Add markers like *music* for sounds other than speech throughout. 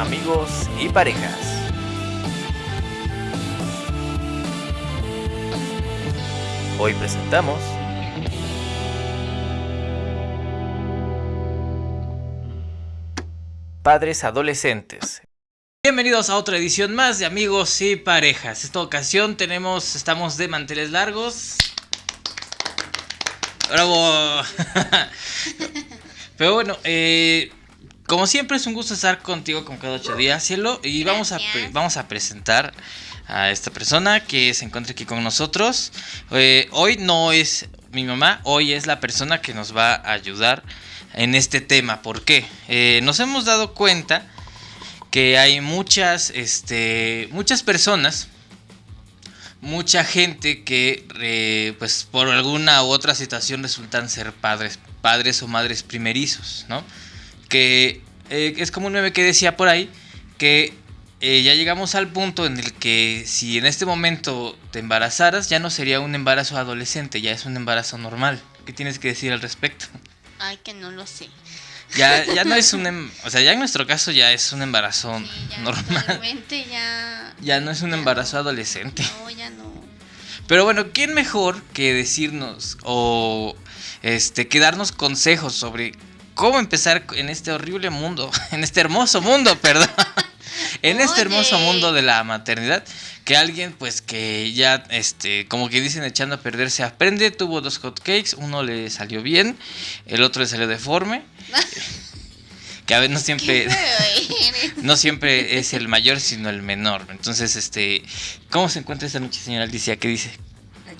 amigos y parejas. Hoy presentamos Padres Adolescentes. Bienvenidos a otra edición más de amigos y parejas. Esta ocasión tenemos, estamos de manteles largos. Bravo. *laughs* Pero bueno, eh, como siempre es un gusto estar contigo con cada ocho días, cielo. Y vamos a, vamos a presentar a esta persona que se encuentra aquí con nosotros. Eh, hoy no es mi mamá, hoy es la persona que nos va a ayudar en este tema. ¿Por qué? Eh, nos hemos dado cuenta que hay muchas, este, muchas personas, mucha gente que, eh, pues, por alguna u otra situación resultan ser padres, padres o madres primerizos, ¿no? Que eh, es como un meme que decía por ahí que eh, ya llegamos al punto en el que si en este momento te embarazaras ya no sería un embarazo adolescente, ya es un embarazo normal. ¿Qué tienes que decir al respecto? Ay, que no lo sé. Ya, *laughs* ya no es un, em, o sea, ya en nuestro caso ya es un embarazo normal. Ya, *laughs* ya no es un embarazo adolescente. No, ya no. Pero bueno, ¿quién mejor que decirnos o este que darnos consejos sobre cómo empezar en este horrible mundo, *laughs* en este hermoso mundo, *laughs* perdón. en este hermoso mundo de la maternidad, que alguien pues que ya, este, como que dicen echando a perder se aprende, tuvo dos hotcakes, uno le salió bien, el otro le salió deforme. *laughs* que a veces no siempre no siempre es el mayor sino el menor entonces este cómo se encuentra esta noche señora Alicia qué dice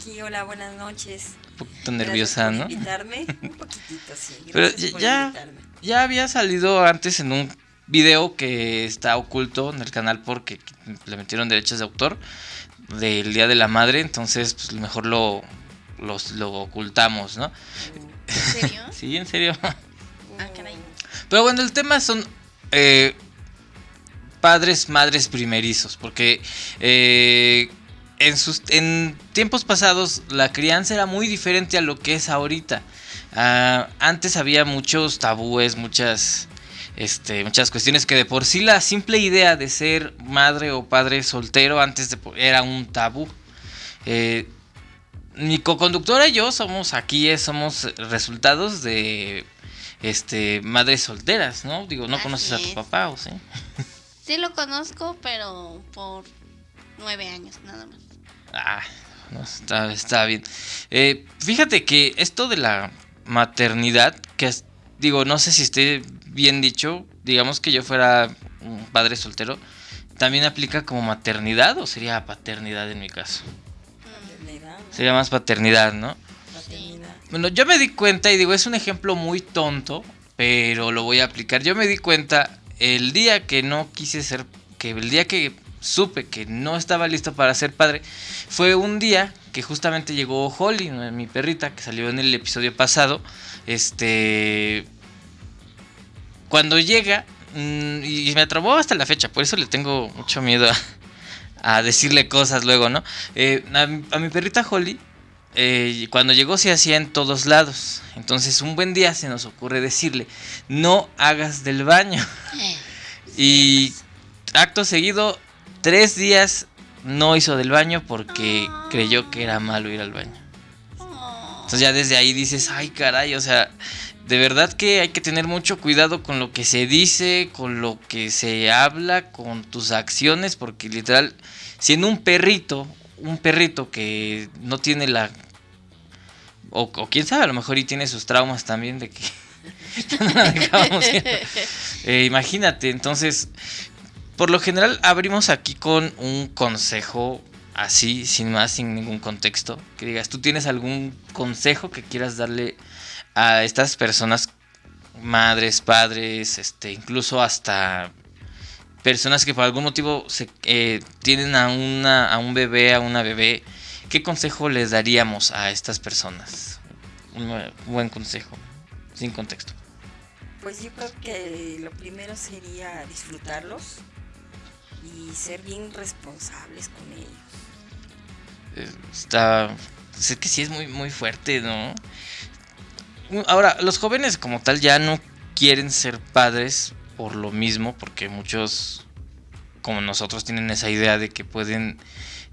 aquí hola buenas noches un poquito nerviosa no invitarme *laughs* un poquitito sí pero ya ya había salido antes en un video que está oculto en el canal porque le metieron derechos de autor del Día de la Madre, entonces pues mejor lo, lo ocultamos, ¿no? ¿En serio? *laughs* sí, en serio. Ah, Pero bueno, el tema son eh, padres, madres primerizos, porque eh, en, sus, en tiempos pasados la crianza era muy diferente a lo que es ahorita. Ah, antes había muchos tabúes, muchas, este, muchas cuestiones que de por sí la simple idea de ser madre o padre soltero antes de, era un tabú. Eh, mi co-conductora y yo somos aquí, somos resultados de este madres solteras, ¿no? Digo, ¿no conoces a tu papá o sí? Sí lo conozco, pero por nueve años nada más. Ah, no, está, está bien. Eh, fíjate que esto de la maternidad, que digo, no sé si esté bien dicho, digamos que yo fuera un padre soltero, ¿también aplica como maternidad o sería paternidad en mi caso? Sería más paternidad, ¿no? Bueno, yo me di cuenta y digo, es un ejemplo muy tonto, pero lo voy a aplicar. Yo me di cuenta el día que no quise ser, que el día que supe que no estaba listo para ser padre, fue un día que justamente llegó Holly, mi perrita, que salió en el episodio pasado. Este. Cuando llega, mm, y me atrapó hasta la fecha, por eso le tengo mucho miedo a, decirle cosas luego, ¿no? Eh, a, mi perrita Holly, eh, cuando llegó se hacía en todos lados. Entonces un buen día se nos ocurre decirle, no hagas del baño. y acto seguido, tres días no hizo del baño porque creyó que era malo ir al baño. Entonces ya desde ahí dices, ay caray, o sea, de verdad que hay que tener mucho cuidado con lo que se dice, con lo que se habla, con tus acciones, porque literal, siendo un perrito, un perrito que no tiene la... O, quién sabe, a lo mejor y tiene sus traumas también de que... *laughs* *laughs* eh, imagínate, entonces por lo general abrimos aquí con un consejo así, sin más, sin ningún contexto. Que digas, ¿tú tienes algún consejo que quieras darle a estas personas, madres, padres, este, incluso hasta personas que por algún motivo se, eh, tienen a, una, a un bebé, a una bebé? ¿Qué consejo les daríamos a estas personas? Un buen consejo, sin contexto. Pues yo creo que lo primero sería disfrutarlos, y ser bien responsables con ellos. Está, sé que sí es muy, muy fuerte, ¿no? Ahora, los jóvenes como tal ya no quieren ser padres por lo mismo, porque muchos como nosotros tienen esa idea de que pueden...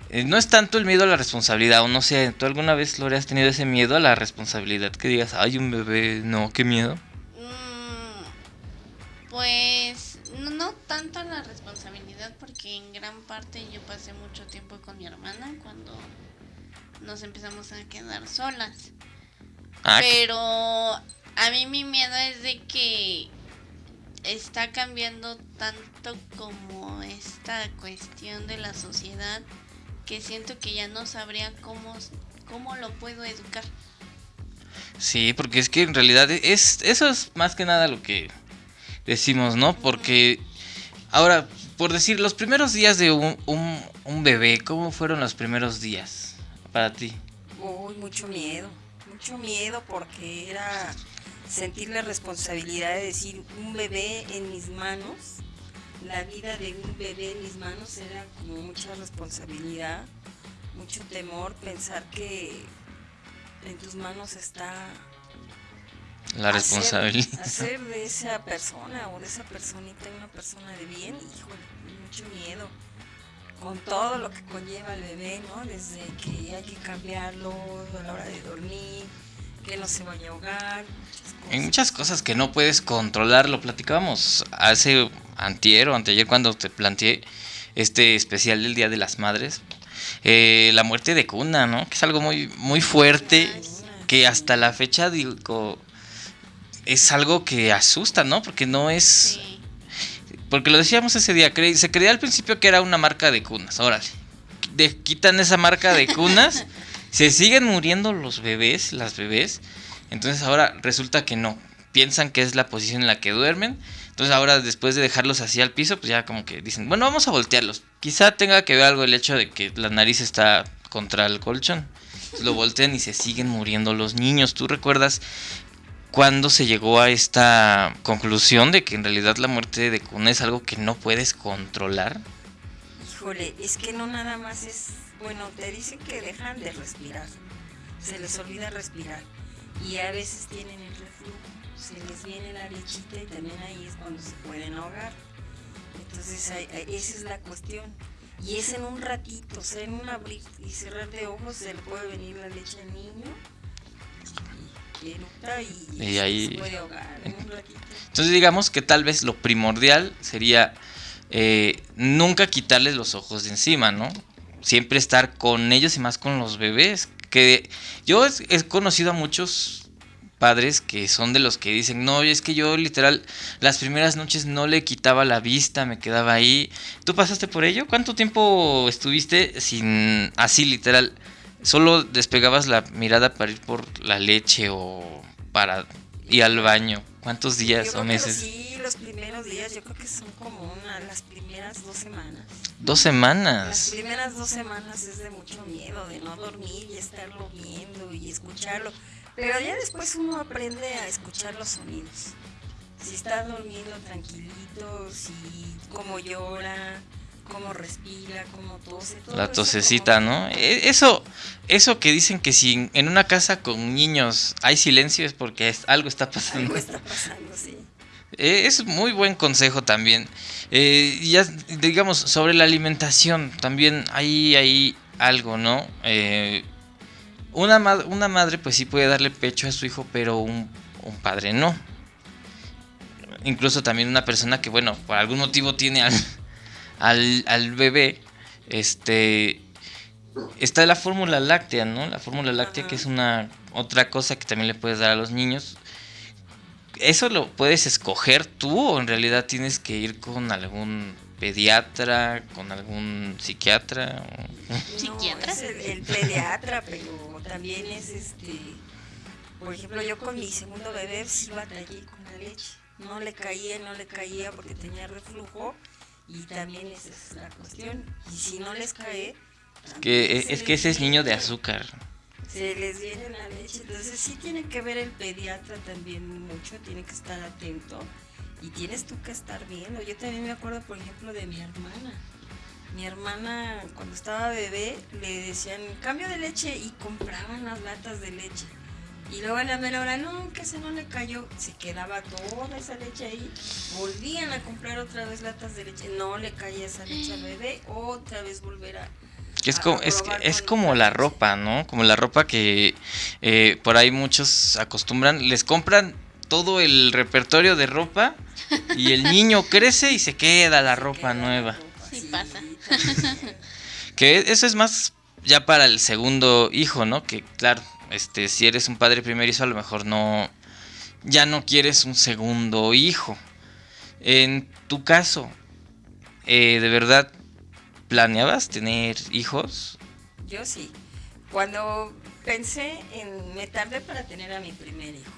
eh, no es tanto el miedo a la responsabilidad, o no sé, ¿tú alguna vez, Lore, has tenido ese miedo a la responsabilidad? Que digas, ay, un bebé, no, qué miedo. Mm, pues no, no tanto la responsabilidad porque en gran parte yo pasé mucho tiempo con mi hermana cuando nos empezamos a quedar solas. Ah, Pero a mí mi miedo es de que está cambiando tanto como esta cuestión de la sociedad que siento que ya no sabría cómo, cómo lo puedo educar. Sí, porque es que en realidad es eso es más que nada lo que decimos, ¿no? Porque ahora, por decir, los primeros días de un, un, bebé, ¿cómo fueron los primeros días para ti? Uy, mucho miedo, mucho miedo porque era sentir la responsabilidad de decir un bebé en mis manos, la vida de un bebé en mis manos era como mucha responsabilidad, mucho temor, pensar que en tus manos está La hacer- responsabilidad. Hacer, de esa persona o de esa personita una persona de bien, híjole, mucho miedo. Con todo lo que conlleva el bebé, ¿no? Desde que hay que cambiarlo a la hora de dormir, que no se vaya a ahogar, muchas cosas. Hay muchas cosas que no puedes controlar, lo platicábamos hace antier o anteayer cuando te planteé este especial del Día de las Madres. Eh, la muerte de cuna, ¿no? Que es algo muy, muy fuerte, que hasta la fecha digo, es algo que asusta, ¿no? Porque no es... Sí. Porque lo decíamos ese día, cre- se creía al principio que era una marca de cunas, órale. De- quitan esa marca de cunas, *laughs* se siguen muriendo los bebés, las bebés. Entonces ahora resulta que no. Piensan que es la posición en la que duermen. Entonces ahora después de dejarlos así al piso, pues ya como que dicen, bueno, vamos a voltearlos. Quizá tenga que ver algo el hecho de que la nariz está contra el colchón. Lo voltean y se siguen muriendo los niños. ¿Tú recuerdas cuándo se llegó a esta conclusión de que en realidad la muerte de cuna es algo que no puedes controlar? Híjole, es que no nada más es, bueno, te dicen que dejan de respirar, se les olvida respirar y a veces tienen el reflujo, se les viene la lechita y también ahí es cuando se pueden ahogar. Entonces esa es la cuestión. Y es en un ratito, o sea, en un abrir y cerrar de ojos se le puede venir la leche al niño y eructa y, Y se ahí- les puede ahogar en un ratito. Entonces digamos que tal vez lo primordial sería eh, nunca quitarles los ojos de encima, ¿no? Siempre estar con ellos y más con los bebés. Que yo he, he conocido a muchos padres que son de los que dicen, no, es que yo literal las primeras noches no le quitaba la vista, me quedaba ahí. ¿Tú pasaste por ello? ¿Cuánto tiempo estuviste sin así literal? Solo despegabas la mirada para ir por la leche o para ir al baño. ¿Cuántos días o meses? Sí, los primeros días, yo creo que son como una, las primeras dos semanas. Dos Las semanas. primeras dos semanas es de mucho miedo, de no dormir y estarlo viendo y escucharlo. Pero ya después uno aprende a escuchar los sonidos. Si está durmiendo tranquilito, si cómo llora, cómo respira, cómo tose. todo La tosecita, como- ¿no? E- Eso, eso que dicen que si en una casa con niños hay silencio es porque es- algo está pasando. Algo está pasando, sí. Eh, es muy buen consejo también. Eh, ya, digamos, sobre la alimentación, también hay, hay algo, ¿no? Eh, una, ma- una madre pues sí puede darle pecho a su hijo, pero un, un padre no. Incluso también una persona que, bueno, por algún motivo tiene al, al, bebé, este... Está la fórmula láctea, ¿no? La fórmula láctea que es una otra cosa que también le puedes dar a los niños. ¿Eso lo puedes escoger tú o en realidad tienes que ir con algún pediatra, con algún psiquiatra? o- ¿Psiquiatra? No, el, el pediatra, pero también es este. Por ejemplo, yo con mi segundo bebé sí batallé con la leche. No le caía, no le caía porque tenía reflujo y también esa es la cuestión. Y si no les cae. Que, es que les ese es niño de azúcar. Se les viene la leche. Entonces sí tiene que ver el pediatra también mucho, tiene que estar atento. Y tienes tú que estar viendo. Yo también me acuerdo, por ejemplo, de mi hermana. Mi hermana, cuando estaba bebé, le decían cambio de leche y compraban las latas de leche. Y luego a la mera hora, no, que se no le cayó. Se quedaba toda esa leche ahí. Volvían a comprar otra vez latas de leche. No le caía esa leche al bebé. Otra vez volver a. Que es como, es, es como la ropa, ¿no? Como la ropa que eh, por ahí muchos acostumbran, les compran todo el repertorio de ropa y el *laughs* niño crece y se queda la Se ropa queda la nueva. ropa, Sí pasa. *laughs* Que eso es más ya para el segundo hijo, ¿no? Que claro, este, si eres un padre primerizo, a lo mejor no, ya no quieres un segundo hijo. En tu caso, eh, ¿de verdad planeabas tener hijos? Yo sí. Cuando pensé en, me tardé para tener a mi primer hijo.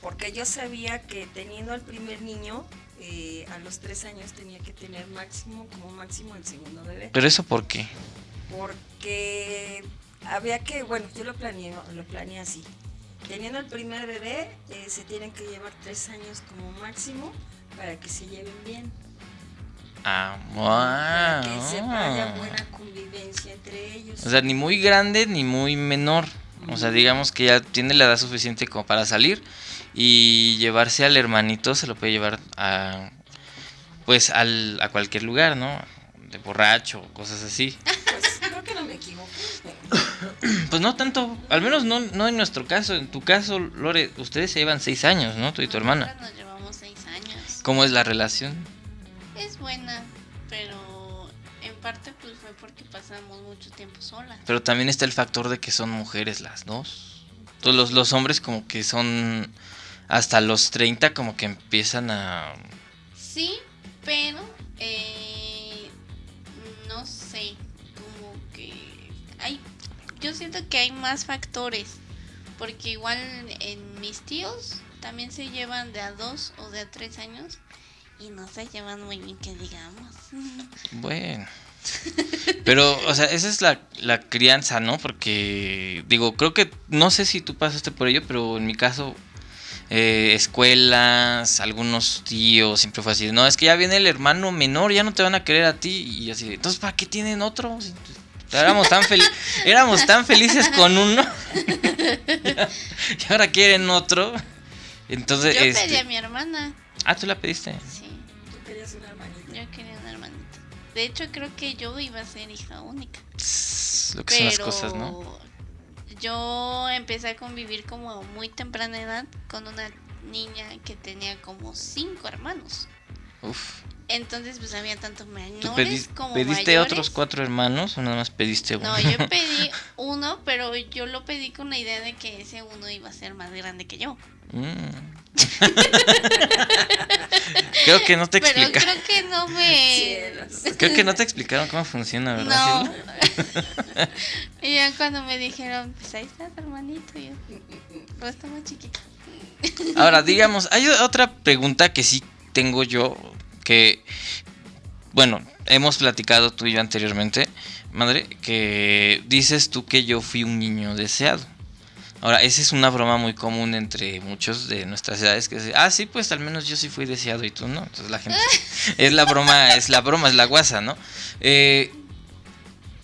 Porque yo sabía que teniendo al primer niño, eh, a los tres años tenía que tener máximo, como máximo el segundo bebé. Pero eso por qué? Porque había que, bueno, yo lo planeé, lo planeé así. Teniendo el primer bebé, eh, se tienen que llevar tres años como máximo para que se lleven bien. Ah, Para ah, que se haya buena convivencia entre ellos. O sea, ni muy grande ni muy menor. O sea, digamos que ya tiene la edad suficiente como para salir y llevarse al hermanito se lo puede llevar a pues al, a cualquier lugar, ¿no? De borracho, cosas así. Pues creo que no me equivoco. Pues no tanto, al menos no, no en nuestro caso. En tu caso, Lore, ustedes se llevan seis años, ¿no? Tú y tu hermana. Nos llevamos seis años. ¿Cómo es la relación? Es buena, pero en parte pues fue porque pasamos mucho tiempo solas. Pero también está el factor de que son mujeres las dos. Todos los, los hombres como que son hasta los 30 como que empiezan a... Sí, pero eh, yo siento que hay más factores, porque igual en mis tíos también se llevan de a dos o de a tres años y no se llevan muy bien que digamos. *laughs* Bueno. Pero, o sea, esa es la, la crianza, ¿no? Porque, digo, creo que, no sé si tú pasaste por ello, pero en mi caso, eh, escuelas, algunos tíos, siempre fue así, no, es que ya viene el hermano menor, ya no te van a querer a ti, y así, entonces, ¿para qué tienen otro? Éramos tan, fel- éramos tan felices con uno, *laughs* y ahora quieren otro. Entonces, Yo este- pedí a mi hermana, Ah, tú la pediste. sí, Tú querías una hermanita. yo quería una hermanita. De hecho creo que yo iba a ser hija única. Lo que son las cosas, ¿no? Yo empecé a convivir como muy temprana edad con una niña que tenía como cinco hermanos. Uf. Entonces pues había tanto ¿Tú menores pedi- como pediste mayores. otros cuatro hermanos o nada más pediste uno? No, yo pedí *laughs* uno, pero yo lo pedí con la idea de que ese uno iba a ser más grande que yo. Mm. *laughs* creo que no te Pero explica. creo que no me... Cielos. Creo que no te explicaron cómo funciona, ¿verdad? No. *laughs* Y ya cuando me dijeron, pues ahí está tu hermanito, yo, pues está muy chiquito. Ahora, digamos, hay otra pregunta que sí tengo yo, que, bueno, hemos platicado tú y yo anteriormente, madre, que dices tú que yo fui un niño deseado. Ahora, esa es una broma muy común entre muchos de nuestras edades que ah, sí, pues al menos yo sí fui deseado y tú no. Entonces la gente, *laughs* es la broma, es la broma, es la guasa, ¿no? Eh,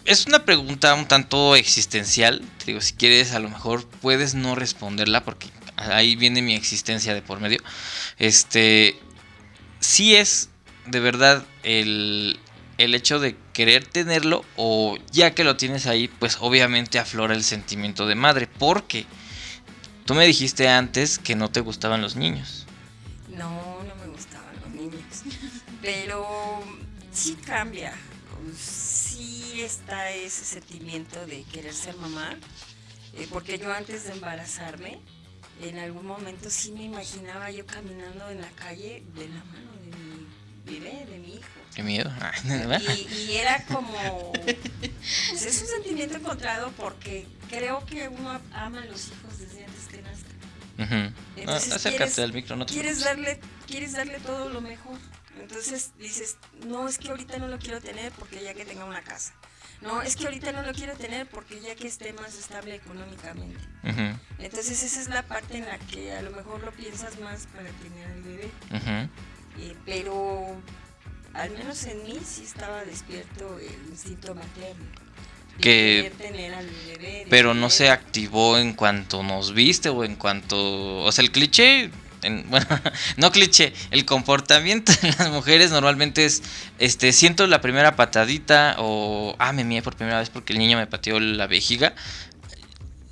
es una pregunta un tanto existencial. Te digo, si quieres, a lo mejor puedes no responderla porque ahí viene mi existencia de por medio. Este, sí es de verdad el, el hecho de querer tenerlo o ya que lo tienes ahí, pues obviamente aflora el sentimiento de madre. Porque tú me dijiste antes que no te gustaban los niños. No, no me gustaban los niños. Pero sí cambia. Sí está ese sentimiento de querer ser mamá. eh, porque yo antes de embarazarme, en algún momento sí me imaginaba yo caminando en la calle de la mano de mi bebé, de mi hijo. Qué miedo. Y, y era como. pues es un sentimiento encontrado porque creo que uno ama a los hijos desde antes que nazcan. Entonces, acércate ¿quieres- al micro, no te Quieres darle, quieres darle todo lo mejor. Entonces dices, no, es que ahorita no lo quiero tener porque ya que tenga una casa. No, es que ahorita no lo quiero tener porque ya que esté más estable económicamente. Ujú, Entonces esa es la parte en la que a lo mejor lo piensas más para tener al bebé. ujú. Eh, pero al menos en mí sí estaba despierto el instinto materno. que bebé, pero no se activó en cuanto nos viste o en cuanto, o sea, el cliché, en- *laughs* bueno, no cliché, el comportamiento de las mujeres normalmente es, este, siento la primera patadita o, ah, me mié por primera vez porque el niño me pateó la vejiga,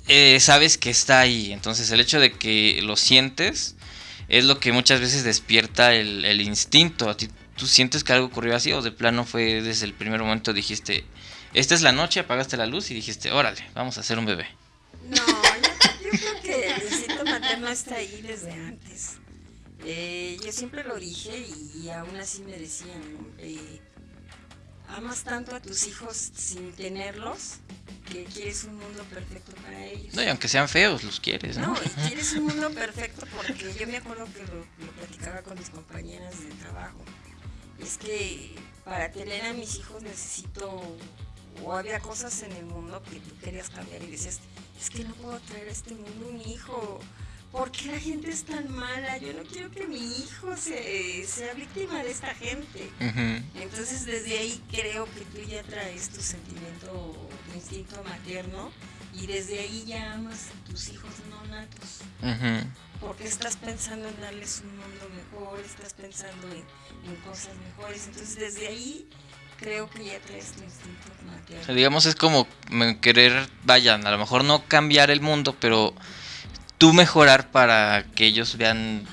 eh, sabes que está ahí, entonces el hecho de que lo sientes es lo que muchas veces despierta el, instinto, a tú sientes que algo ocurrió así o de plano fue desde el primer momento dijiste, esta es la noche, apagaste la luz y dijiste, órale, vamos a hacer un bebé. No, yo, creo que el instinto materno está ahí desde antes. Eh, yo siempre lo dije y, aún así me decían. Eh, amas tanto a tus hijos sin tenerlos que quieres un mundo perfecto para ellos. No, y aunque sean feos, los quieres, ¿no? No, y *laughs* quieres un mundo perfecto porque yo me acuerdo que lo, lo platicaba con mis compañeras de trabajo. Es que para tener a mis hijos necesito, o había cosas en el mundo que tú querías cambiar y decías, es que no puedo traer a este mundo un hijo. ¿Por qué la gente es tan mala? Yo no quiero que mi hijo se, sea víctima de esta gente. Ujú. Entonces desde ahí creo que tú ya traes tu sentimiento, tu instinto materno y desde ahí ya amas a tus hijos no natos. Ujú. Porque estás pensando en darles un mundo mejor, estás pensando en, en cosas mejores. Entonces desde ahí creo que ya traes tu instinto O sea, materno. digamos, es como querer, vayan, a lo mejor no cambiar el mundo, pero tú mejorar para que ellos vean...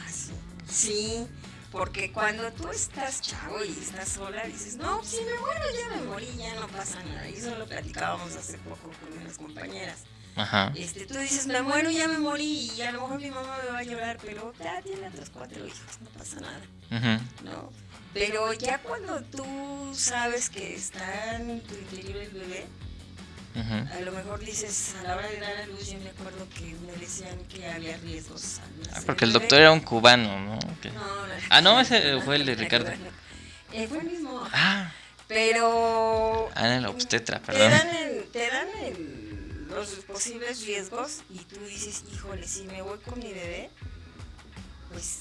Sí, porque cuando tú estás chavo y estás sola, dices, no, si me muero ya me morí, ya no pasa nada. Y eso lo platicábamos hace poco con unas compañeras. Ajá. Este, tú dices, me muero, ya me morí, y a lo mejor mi mamá me va a llorar, pero ya tiene otros cuatro hijos, no pasa nada, Ujú. ¿no? Pero ya cuando tú sabes que está en tu interior el bebé, A lo mejor dices, a la hora de dar a luz, yo me acuerdo que me decían que había riesgos. Ah, porque el doctor era un cubano, ¿no? Que- No, no, Ah, no, ese fue el de *laughs* Ricardo. Eh, fue el mismo. Ah, Pero ah, el obstetra, te perdón. dan, el- te dan el- los posibles riesgos y tú dices, híjole, si me voy con mi bebé, pues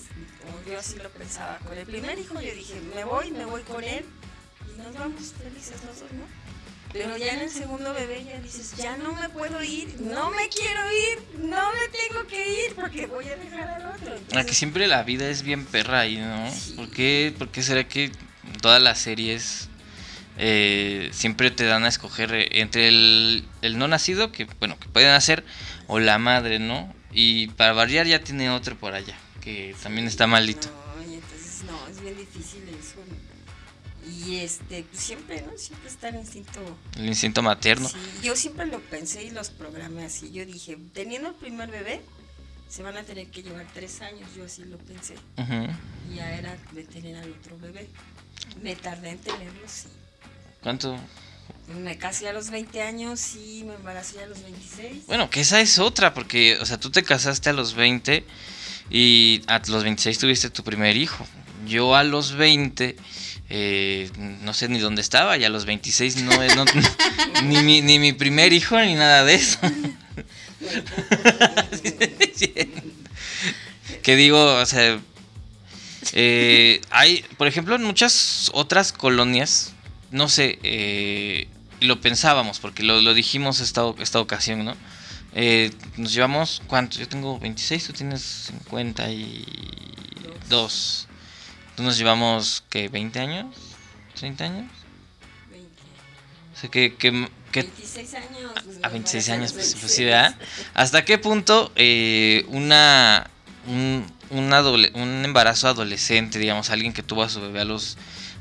yo así lo pensaba. Con el primer hijo yo dije, me voy, me voy con él y nos vamos felices los dos, ¿no? Pero ya en el segundo bebé ya dices, ya no me puedo ir, no me quiero ir, no me tengo que ir porque voy a dejar al otro. Ah, que Entonces, siempre la vida es bien perra ahí, ¿no? Sí. ¿Por qué, por qué será que todas las series eh, siempre te dan a escoger entre el, el no nacido, que bueno, que pueden hacer, o la madre, ¿no? Y para variar ya tiene otro por allá, que también está maldito. No, y entonces no, es bien difícil eso. Y este, pues siempre, ¿no? Siempre está el instinto. El instinto materno. Sí, yo siempre lo pensé y los programé así. Yo dije, teniendo el primer bebé, se van a tener que llevar tres años. Yo así lo pensé. Ujú. Y ya era de tener al otro bebé. Me tardé en tenerlo, sí. ¿Cuánto? Me casé a los 20 años y me embaracé a los 26. Bueno, que esa es otra, porque, o sea, tú te casaste a los 20 y a los 26 tuviste tu primer hijo. Yo a los 20, eh, no sé ni dónde estaba, y a los 26 no, no- *laughs* ni, mi, ni mi primer hijo ni nada de eso. *laughs* que digo, o sea, eh, hay, por ejemplo, en muchas otras colonias, no sé, eh, lo pensábamos, porque lo, lo dijimos esta, esta ocasión, ¿no? Eh, nos llevamos, ¿cuánto? Yo tengo 26, tú tienes 52. Entonces nos llevamos, ¿qué? ¿20 años? ¿30 años? 20. O sea, que, que, que 26 años. pues, a me 26 embaracé años, pues, pues sí, 26. ¿verdad? ¿Hasta qué punto eh, una, un, un adole- un embarazo adolescente, digamos, alguien que tuvo a su bebé a los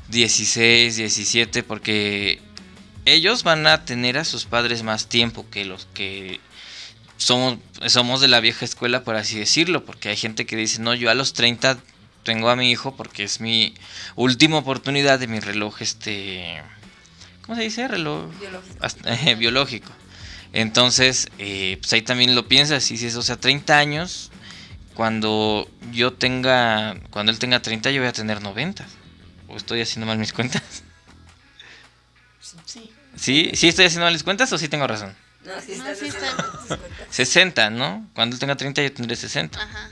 16, 17, porque ellos van a tener a sus padres más tiempo que los que somos, somos de la vieja escuela, por así decirlo, porque hay gente que dice, no, yo a los 30 tengo a mi hijo porque es mi última oportunidad de mi reloj, este... ¿Cómo se dice? Reloj Biológico. hasta- *laughs* eh, biológico. Entonces, eh, pues ahí también lo piensas y dices, o sea, 30 años, cuando yo tenga, cuando él tenga 30, yo voy a tener 90. ¿O estoy haciendo mal mis cuentas? Sí. ¿Sí? ¿Sí estoy haciendo mal mis cuentas o sí tengo razón? No, sí No, sí haciendo está. tus cuentas. 60, ¿no? Cuando él tenga 30, yo tendré 60. Ajá.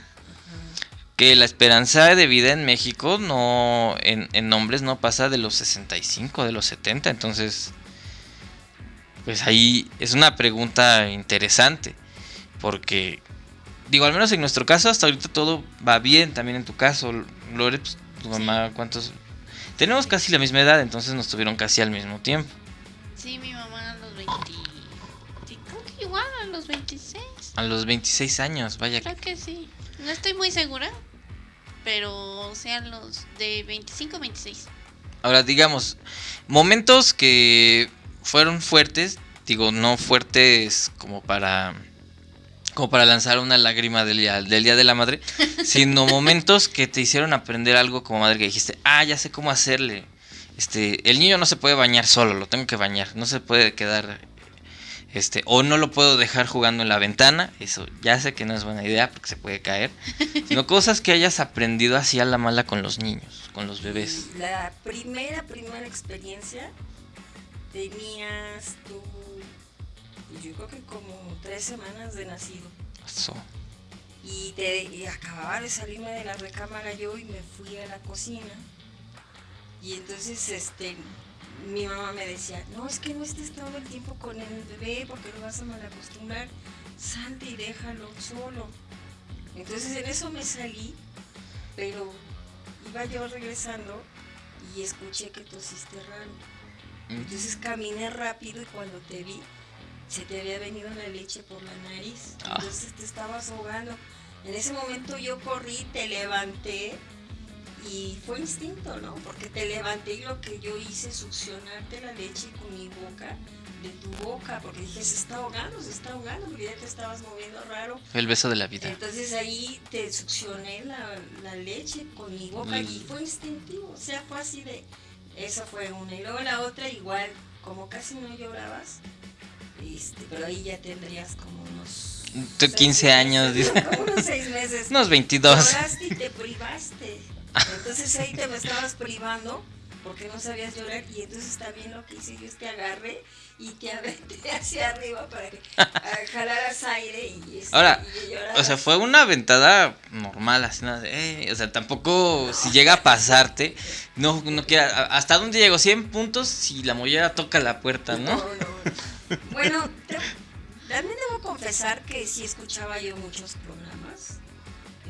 Que la esperanza de vida en México no, en, en hombres no pasa de los 65, de los 70, entonces... pues ahí es una pregunta interesante, porque, digo, al menos en nuestro caso, hasta ahorita todo va bien, también en tu caso, Lore, pues, tu mamá, ¿cuántos? Tenemos casi la misma edad, entonces nos tuvieron casi al mismo tiempo. Sí, mi mamá a los 20. Sí, creo que igual a los 26. A los 26 años, vaya. Creo que sí. No estoy muy segura. Pero sean los de 25 a 26. Ahora, digamos, momentos que fueron fuertes, digo, no fuertes como para como para lanzar una lágrima del día, del día de la madre, *laughs* sino momentos que te hicieron aprender algo como madre que dijiste, ah, ya sé cómo hacerle. Este, el niño no se puede bañar solo, lo tengo que bañar, no se puede quedar este, o no lo puedo dejar jugando en la ventana, eso ya sé que no es buena idea porque se puede caer, *laughs* sino cosas que hayas aprendido así a la mala con los niños, con los bebés. La primera, primera experiencia tenías tú, pues yo creo que como tres semanas de nacido. Y, te, y acababa de salirme de la recámara yo y me fui a la cocina. Y entonces, este, mi mamá me decía, no, es que no estés todo el tiempo con el bebé porque lo vas a mal acostumbrar, salte y déjalo solo. Entonces en eso me salí, pero iba yo regresando y escuché que tosiste raro. Entonces caminé rápido y cuando te vi, se te había venido la leche por la nariz. Ah. Entonces te estabas ahogando. En ese momento yo corrí, te levanté y fue instinto, ¿no? Porque te levanté y lo que yo hice, succionarte la leche con mi boca, de tu boca, porque dije, se está ahogando, se está ahogando, porque ya te estabas moviendo raro. El beso de la vida. Entonces ahí te succioné la, la leche con mi boca y fue instintivo, o sea, fue así de, esa fue una. Y luego la otra igual, como casi no llorabas, este, pero ahí ya tendrías como unos... Tú, seis 15 años, dice. *laughs* Como unos seis meses. Unos 22. Lloraste y te privaste. Entonces ahí te me estabas privando porque no sabías llorar y entonces también lo que hice yo es te agarré y te aventé *laughs* hacia arriba para que jalaras aire y, este, Ahora, y. O sea, fue una ventada normal, así, ¿no? De, "Eh", o sea, tampoco si llega a pasarte, no, no quiera, ¿hasta dónde llegó? 100 puntos si la mollera toca la puerta, ¿no? No, no. Bueno, te- también debo confesar que sí escuchaba yo muchos programas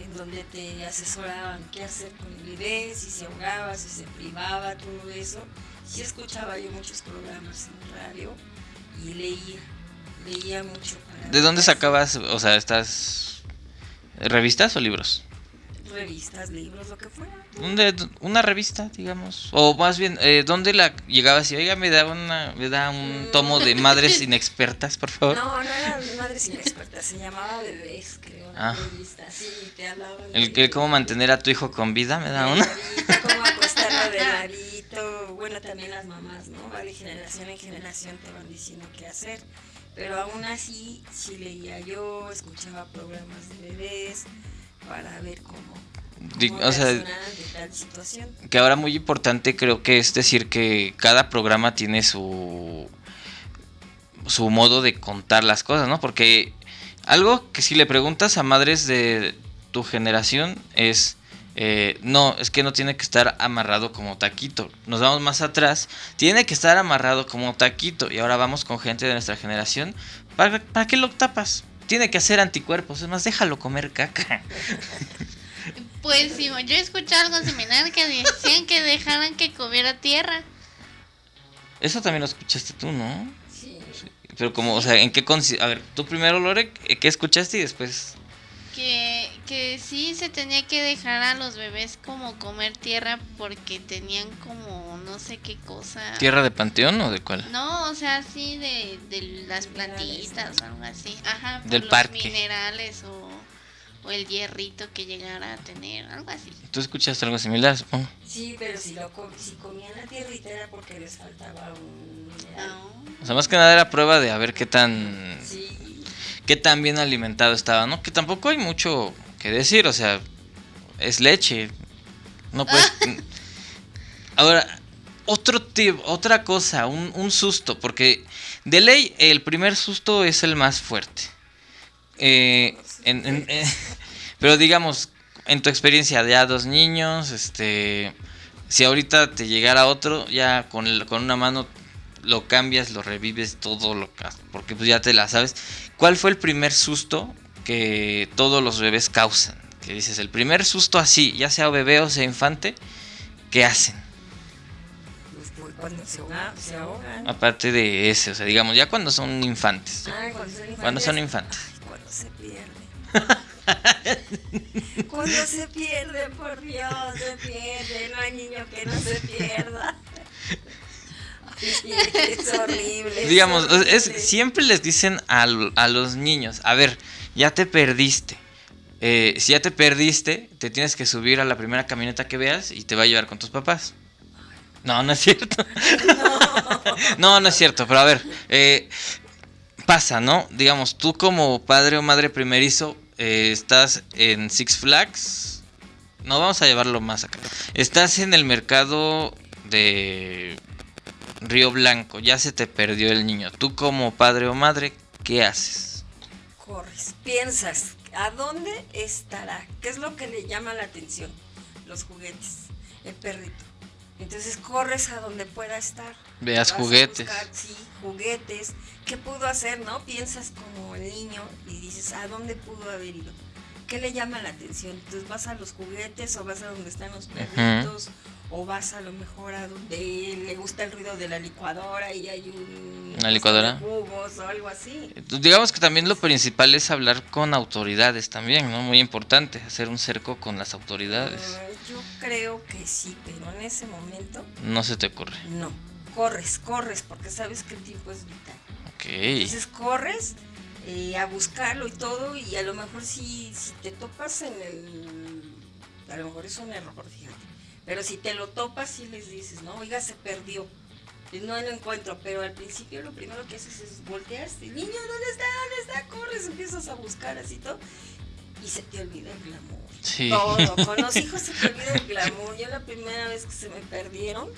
en donde te asesoraban qué hacer con el bebé, si se ahogaba, si se privaba, todo eso. Sí escuchaba yo muchos programas en radio y leía, leía mucho. para- ¿De dónde sacabas, o sea, estas revistas o libros? Revistas, libros, lo que fuera. ¿Dónde, una revista, digamos? O más bien, eh, ¿dónde la llegabas y, oiga, me da, una, me da un tomo de madres *laughs* inexpertas, por favor? No, no era Madres Inexpertas, se llamaba Bebés, creo, Ah. revista. Sí, te hablaban. El de- que cómo mantener a tu hijo con vida, me da de una. cómo acostarlo de *laughs* ladito. Bueno, también las mamás, ¿no? Va de generación en generación te van diciendo qué hacer. Pero aún así, sí leía yo, escuchaba programas de bebés para ver cómo, cómo o sea, tal situación. que ahora muy importante creo que es decir que cada programa tiene su su modo de contar las cosas, ¿no? Porque algo que si le preguntas a madres de tu generación es eh, no, es que no tiene que estar amarrado como taquito. Nos vamos más atrás, tiene que estar amarrado como taquito. Y ahora vamos con gente de nuestra generación. ¿Para, para qué lo tapas? Tiene que hacer anticuerpos, es más, déjalo comer caca. Pues sí, yo escuché algo similar que decían que dejaran que comiera tierra. Eso también lo escuchaste tú, ¿no? Sí. Pero como, o sea, ¿en qué consi- A ver, tú primero, Lore, ¿qué escuchaste y después? Que, que sí se tenía que dejar a los bebés como comer tierra porque tenían como no sé qué cosa. ¿Tierra de panteón o de cuál? No, o sea, sí de, de las plantitas o algo así. Ajá, por Del los parque. minerales o, o el hierrito que llegara a tener, algo así. Tú escuchaste algo similar, supongo. Sí, pero si, lo, com- si comían la tierrita era porque les faltaba un mineral. No. O sea, más que nada era prueba de a ver qué tan Sí, qué tan bien alimentado estaba, ¿no? Que tampoco hay mucho que decir, o sea, es leche. No puedes *laughs* Ahora, otro tip, otra cosa, un, un susto, porque de ley el primer susto es el más fuerte. Eh, en- en- eh, *laughs* pero digamos, en tu experiencia, ya dos niños, este, si ahorita te llegara otro, ya con, el- con una mano lo cambias, lo revives, todo lo porque pues ya te la sabes. ¿Cuál fue el primer susto que todos los bebés causan? Que dices, el primer susto así, ya sea bebé o sea infante, ¿qué hacen? Pues, cuando se, ahogan. Aparte de ese, o sea, digamos, ya cuando son infantes. Ah, cuando son infantes. Cuando son infantes. cuando se pierde. *laughs* cuando se pierde, por Dios, se pierde. No hay niño que no se pierda. Es *laughs* horrible. Digamos, Es, siempre les dicen a, a, los niños, a ver, ya te perdiste. Eh, si ya te perdiste, te tienes que subir a la primera camioneta que veas y te va a llevar con tus papás. No, no es cierto. *laughs* No, no, es cierto, pero a ver, eh, pasa, ¿no? Digamos, tú como padre o madre primerizo eh, estás en Six Flags. No, vamos a llevarlo más acá. Estás en el mercado de Río Blanco, ya se te perdió el niño. Tú como padre o madre, ¿qué haces? Corres, piensas, ¿a dónde estará? ¿Qué es lo que le llama la atención? Los juguetes, el perrito. Entonces corres a donde pueda estar. Veas juguetes. sí, juguetes. ¿Qué pudo hacer, no? Piensas como el niño y dices, ¿a dónde pudo haber ido? ¿Qué le llama la atención? Entonces vas a los juguetes o vas a donde están los perritos o vas a lo mejor a donde le gusta el ruido de la licuadora y hay un una licuadora jugos o algo así. Digamos que también lo principal es hablar con autoridades también no muy importante hacer un cerco con las autoridades. Mm, yo creo que sí pero en ese momento no se te ocurre. no. Corres corres porque sabes que el tiempo es vital. Ok. Entonces corres eh, a buscarlo y todo y a lo mejor si, si te topas en el a lo mejor es un error fíjate pero si te lo topas, y les dices, no, oiga, se perdió. No lo encuentro, pero al principio lo primero que haces es voltear, niño, ¿dónde está? ¿Dónde está? Corres, empiezas a buscar así todo. Y se te olvida el glamour. Sí. Todo. *laughs* Con los hijos se te olvida el glamour. Yo la primera vez que se me perdieron,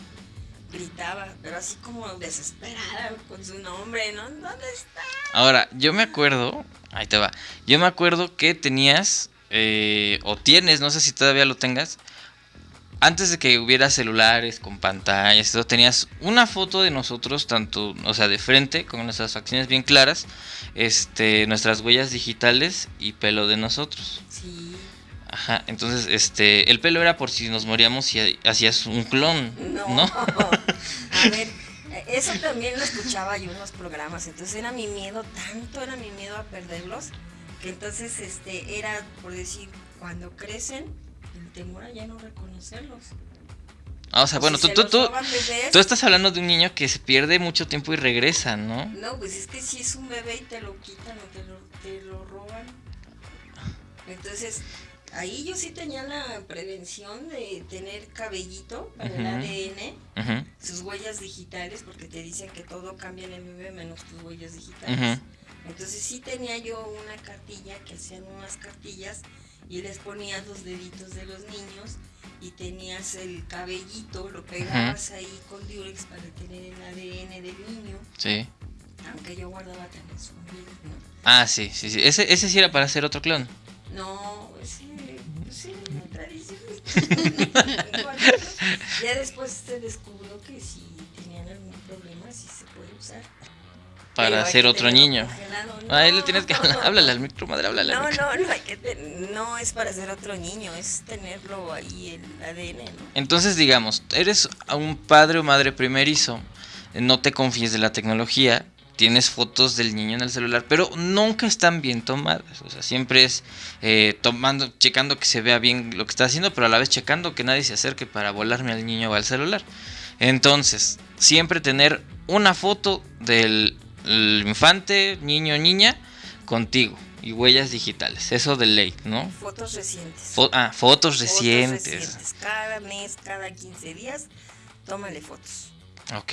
gritaba, pero así como desesperada con su nombre, ¿no? ¿Dónde está? Ahora, yo me acuerdo, ahí te va, yo me acuerdo que tenías, eh, o tienes, no sé si todavía lo tengas, antes de que hubiera celulares con pantallas, todo, tenías una foto de nosotros, tanto, o sea, de frente, con nuestras facciones bien claras, este, nuestras huellas digitales y pelo de nosotros. Sí. Ajá, entonces, este, el pelo era por si nos moríamos y hacías un clon, ¿no? ¿no? *laughs* A ver, eso también lo escuchaba yo en los programas, entonces era mi miedo, tanto era mi miedo a perderlos, que entonces, este, era, por decir, cuando crecen, temor a ya no reconocerlos. Ah, o sea, bueno, tú, tú, tú, tú, estás hablando de un niño que se pierde mucho tiempo y regresa, ¿no? No, pues es que si es un bebé y te lo quitan o te lo, te lo roban. Entonces, ahí yo sí tenía la prevención de tener cabellito para el ADN, sus huellas digitales, porque te dicen que todo cambia en el bebé menos tus huellas digitales. Entonces sí tenía yo una cartilla, que hacían unas cartillas y les ponías los deditos de los niños y tenías el cabellito, lo pegabas ahí con Durex para tener el ADN del niño. Sí. Aunque yo guardaba también su ¿no? Ah, sí, sí, sí. Ese, ese sí era para hacer otro clon. No, ese, pues sí, *laughs* ya después se descubrió que si tenían algún problema, sí se puede usar para ser otro niño. Ahí le tienes que hablar, *laughs* háblale al micro, madre, háblale no, No, no, hay que no es para ser otro niño, es tenerlo ahí el ADN, ¿no? Entonces, digamos, eres un padre o madre primerizo, no te confíes de la tecnología, tienes fotos del niño en el celular, pero nunca están bien tomadas. O sea, siempre es eh, tomando, checando que se vea bien lo que está haciendo, pero a la vez checando que nadie se acerque para volarme al niño o al celular. Entonces, siempre tener una foto del el infante, niño, niña, contigo. Y huellas digitales, eso de ley, ¿no? Fotos recientes. ah, fotos recientes. Cada mes, cada 15 días, tómale fotos. Ok,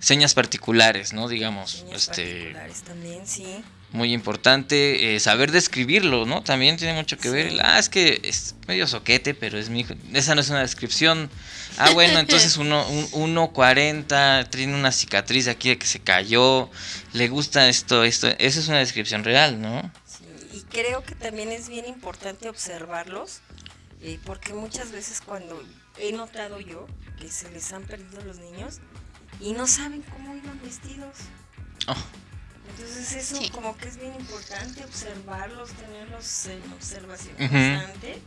señas particulares, ¿no? Digamos, señas este... Particulares también, sí muy importante eh, saber describirlo, ¿no? También tiene mucho que ver. Ah, es que es medio soquete, pero es mi hijo. Esa no es una descripción. Ah, bueno, entonces uno, un 1.40, tiene una cicatriz aquí de que se cayó, le gusta esto, esto. Esa es una descripción real, ¿no? Sí, y creo que también es bien importante observarlos, eh, porque muchas veces cuando he notado yo que se les han perdido los niños, y no saben cómo iban vestidos. Oh. Entonces eso Sí. como que es bien importante observarlos, tenerlos en observación constante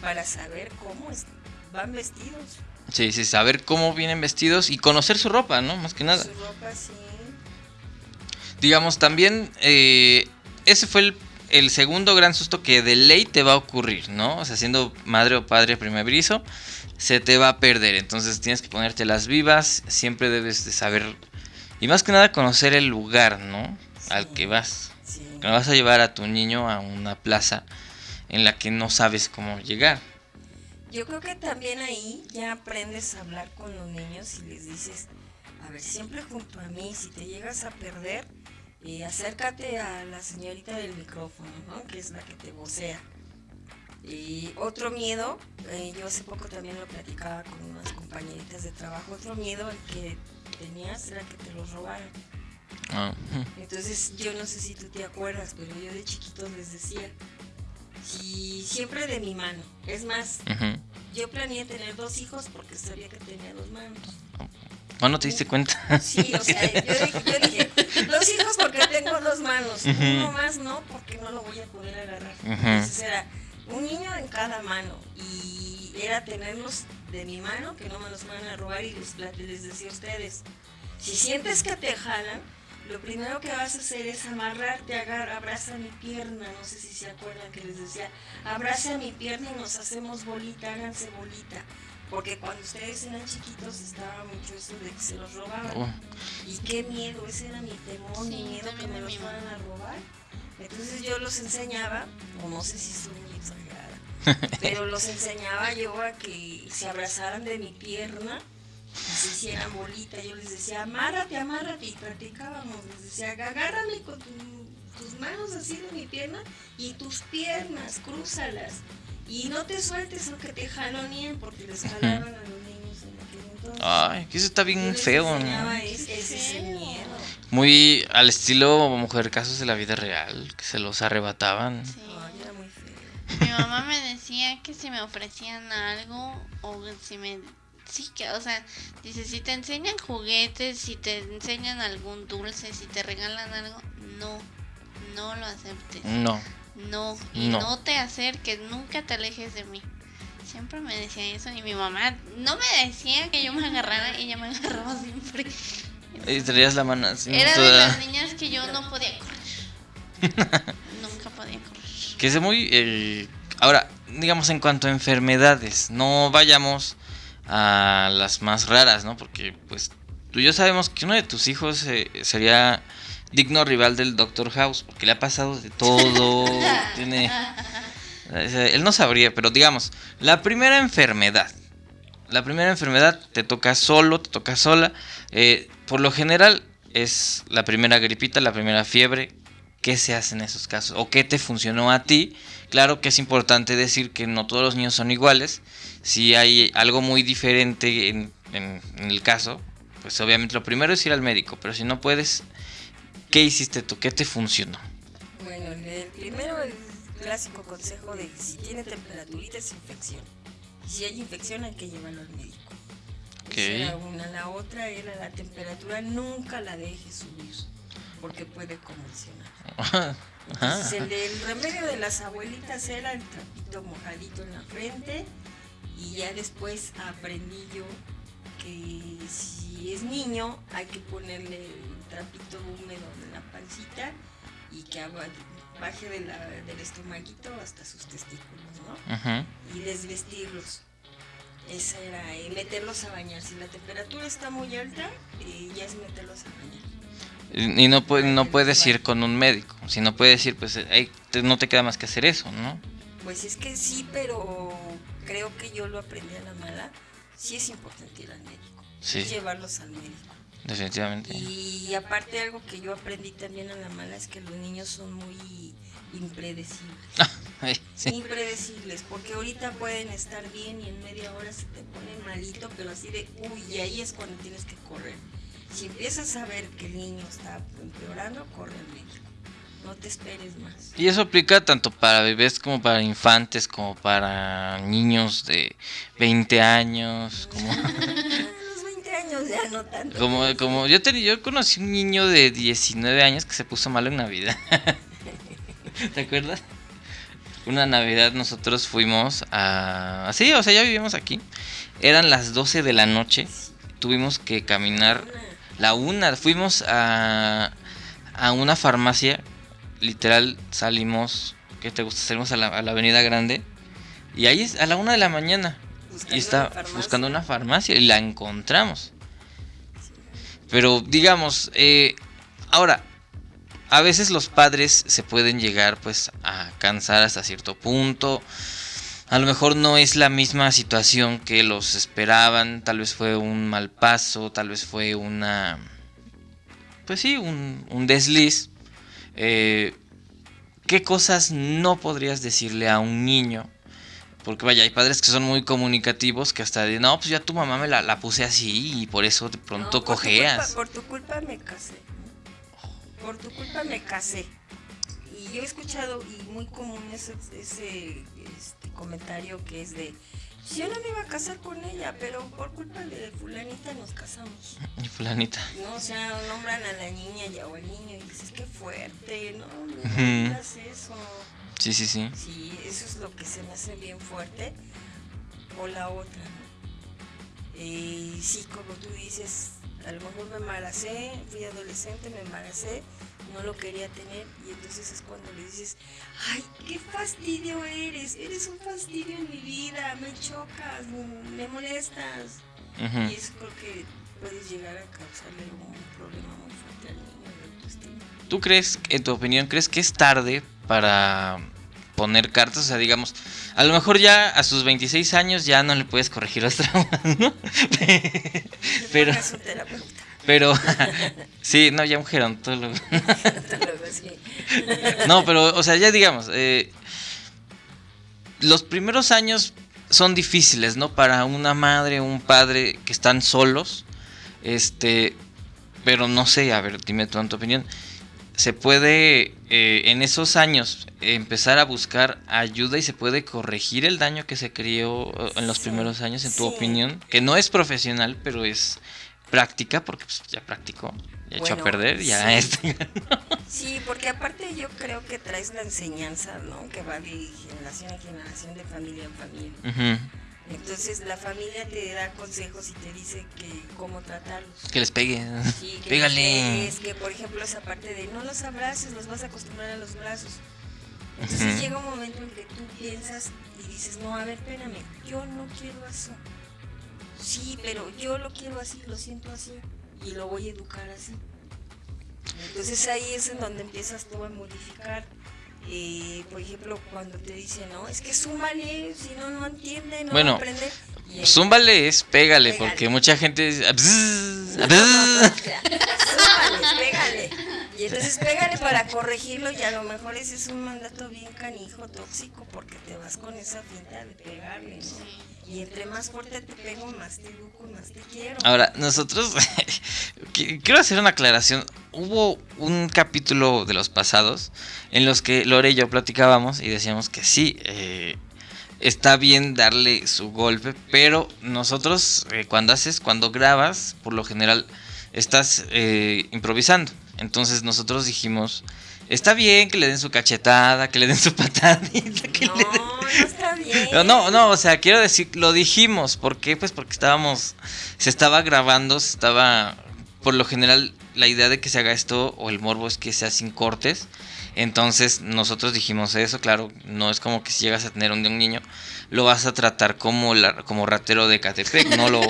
para saber cómo es- van vestidos. Sí, sí, saber cómo vienen vestidos y conocer su ropa, ¿no? Más que nada. Su ropa sí. Digamos, también eh, ese fue el, el segundo gran susto que de ley te va a ocurrir, ¿no? O sea, siendo madre o padre primerizo, se te va a perder. Entonces tienes que ponerte las vivas, siempre debes de saber, y más que nada conocer el lugar, ¿no? Al que vas. Sí. Que vas a llevar a tu niño a una plaza en la que no sabes cómo llegar. Yo creo que también ahí ya aprendes a hablar con los niños y les dices, a ver, siempre junto a mí, si te llegas a perder, eh, acércate a la señorita del micrófono, ¿no? Que es la que te vocea. Y otro miedo, eh, yo hace poco también lo platicaba con unas compañeritas de trabajo, otro miedo el que tenías era que te los robaran. Ah. Entonces, yo no sé si tú te acuerdas, pero yo de chiquitos les decía, si siempre de mi mano. Es más, yo planeé tener dos hijos porque sabía que tenía dos manos. ¿Cuándo te diste cuenta? Sí, o sea, yo dije, yo dije, *laughs* dos hijos porque tengo dos manos, uno más no porque no lo voy a poder agarrar. Entonces era un niño en cada mano y era tenerlos de mi mano, que no me los van a robar y les, les decía a ustedes, si sientes que te jalan, lo primero que vas a hacer es amarrarte, agarra, abraza mi pierna, no sé si se acuerdan que les decía, abraza mi pierna y nos hacemos bolita, háganse bolita. Porque cuando ustedes eran chiquitos estaba mucho eso de que se los robaban. Oh, Y qué miedo, ese era mi temor, mi Sí, miedo que me a los fueran a robar. Entonces yo los enseñaba, o no sé si soy muy exagerada, *laughs* pero los enseñaba yo a que se abrazaran de mi pierna se hicieran bolita. Yo les decía, amárrate, amárrate, y practicábamos. Les decía, agárrame con tu- tus manos así de mi pierna y tus piernas, crúzalas. Y no te sueltes aunque te jaloneen, porque les jalaban a los niños en aquel entonces. Ay, que eso está bien feo, ¿no? ese, ese miedo. Muy al estilo mujer casos de la vida real, que se los arrebataban. Sí. Ay, era muy feo. Mi mamá me decía que si me ofrecían algo o si me... Sí, que, o sea, dice, si te enseñan juguetes, si te enseñan algún dulce, si te regalan algo, no, no lo aceptes. No. No, y No. no. te acerques, nunca te alejes de mí. Siempre me decía eso y mi mamá no me decía que yo me agarrara, ella me agarraba siempre. Y traías la mano así. Era de toda- las niñas que yo no podía correr. *laughs* Nunca podía correr. Que es muy... eh, Ahora, digamos en cuanto a enfermedades, no vayamos a las más raras, ¿no? Porque pues tú y yo sabemos que uno de tus hijos eh, sería digno rival del Doctor House, porque le ha pasado de todo, *laughs* tiene... sea, Él no sabría, pero digamos, la primera enfermedad. La primera enfermedad te toca solo, te toca sola. eh, por lo general es la primera gripita, la primera fiebre. ¿Qué se hace en esos casos? ¿O qué te funcionó a ti? Claro que es importante decir que no todos los niños son iguales. Si hay algo muy diferente en, en- en el caso, pues obviamente lo primero es ir al médico. Pero si no puedes, ¿qué hiciste tú? ¿Qué te funcionó? Bueno, el primero, el clásico consejo de si tiene temperaturita es infección. Y si hay infección hay que llevarlo al médico. Ok. Esa era una. La otra era la temperatura, nunca la dejes subir, porque puede convulsionar. *laughs* Ajá. Entonces, el del remedio de las abuelitas era el trapito mojadito en la frente y ya después aprendí yo que si es niño hay que ponerle el trapito húmedo en la pancita y que baje de la- del estomaguito hasta sus testículos, ¿no? Ujú. Y desvestirlos. Esa era, y meterlos a bañar. Si la temperatura está muy alta, eh, ya es meterlos a bañar. Y no, no puedes ir con un médico. Si no puedes ir, pues ahí te- no te queda más que hacer eso, ¿no? Pues es que sí, pero creo que yo lo aprendí a la mala. Sí es importante ir al médico. Sí. Llevarlos al médico. Definitivamente. Y aparte algo que yo aprendí también a la mala es que los niños son muy impredecibles. *laughs* Sí. Impredecibles, porque ahorita pueden estar bien y en media hora se te ponen malito, pero así de, uy, y ahí es cuando tienes que correr. Si empiezas a ver que el niño está empeorando, corre al médico. No te esperes más. Y eso aplica tanto para bebés como para infantes, como para niños de 20 años. Como... A *laughs* los 20 años ya. no tanto. Como, como yo, yo conocí un niño de 19 años que se puso malo en Navidad. *laughs* ¿Te acuerdas? Una Navidad nosotros fuimos a... Sí, o sea, ya vivimos aquí. Eran las 12 de la noche. Tuvimos que caminar la una. Fuimos a, a una farmacia. Literal salimos... ¿Qué te gusta? Salimos a la, a la avenida grande. Y ahí es a la una de la mañana. Buscando Y está buscando una farmacia y la encontramos. Pero digamos, eh, ahora, a veces los padres se pueden llegar pues a cansar hasta cierto punto. A lo mejor no es la misma situación que los esperaban, tal vez fue un mal paso, tal vez fue una... Pues sí, un, un desliz. Eh, ¿Qué cosas no podrías decirle a un niño? Porque vaya, hay padres que son muy comunicativos que hasta de, no, pues ya tu mamá me la, la puse así y por eso de pronto No, por tu cojeas. culpa- Por tu culpa me casé. Por tu culpa me casé. Y yo he escuchado, y muy común ese, ese este, comentario que es de, yo no me iba a casar con ella, pero por culpa de fulanita nos casamos. Y *laughs* fulanita. No, o sea, nombran a la niña y o al niño y dices, qué fuerte, no, no digas eso. Sí, sí, sí. Sí, eso es lo que se me hace bien fuerte. O la otra, ¿no? Eh, sí, como tú dices, a lo mejor me embaracé, fui adolescente, me embaracé, no lo quería tener y entonces es cuando le dices, ay, qué fastidio eres, eres un fastidio en mi vida, me chocas, me molestas. Ujú. Y eso creo que puedes llegar a causarle un problema muy fuerte al niño de autoestima. ¿Tú crees, en tu opinión, crees que es tarde para poner cartas? O sea, digamos, a lo mejor ya a sus 26 años ya no le puedes corregir los *laughs* traumas, ¿no? Pero. Pero, *laughs* sí, no, ya un gerontólogo. *laughs* *laughs* No, pero, o sea, ya digamos, eh, los primeros años son difíciles, ¿no? Para una madre, un padre que están solos, este, pero no sé, a ver, dime en tu opinión, ¿se puede eh, en esos años empezar a buscar ayuda y se puede corregir el daño que se creó eh, en los Sí, primeros años, en tu sí. opinión? Que no es profesional, pero es práctica, porque pues, ya practicó, ya echó a Bueno, perder, ya sí. este, *laughs* Sí, porque aparte yo creo que traes la enseñanza, ¿no? Que va de generación en generación, de familia en familia. Ujú. Entonces la familia te da consejos y te dice que cómo tratarlos. Que les pegue. Sí, que Pégale. Es que, por ejemplo, esa parte de no los abraces, los vas a acostumbrar a los brazos. Entonces Ujú. llega un momento en que tú piensas y dices, no, a ver, espérame, yo no quiero eso. Sí, pero yo lo quiero así, lo siento así y lo voy a educar así. Entonces ahí es en donde empiezas tú a modificar. Eh, por ejemplo, cuando te dicen, no, es que súmale, si no, no entiende, no Bueno, va a aprender. Y Zúmbale es pégale, Pégale. porque mucha gente dice. Súmale, pégale. Y entonces pégale para corregirlo y a lo mejor ese es un mandato bien canijo, tóxico, porque te vas con esa finta de pegarle, ¿no? Y entre más fuerte te pego, más te educo, más te quiero. Ahora, nosotros, *laughs* qui- quiero hacer una aclaración. Hubo un capítulo de los pasados en los que Lore y yo platicábamos y decíamos que sí, eh, está bien darle su golpe, pero nosotros eh, cuando haces, cuando grabas, por lo general estás eh, improvisando. Entonces nosotros dijimos, está bien que le den su cachetada, que le den su *laughs* patadita, que no, le no está bien. no, no, no, o sea, quiero decir, lo dijimos. ¿Por qué? Pues porque estábamos, se estaba grabando, se estaba, por lo general, la idea de que se haga esto o el morbo es que sea sin cortes. Entonces nosotros dijimos eso, claro, no es como que si llegas a tener un de un niño, lo vas a tratar como, la, como ratero de Catepec, no lo,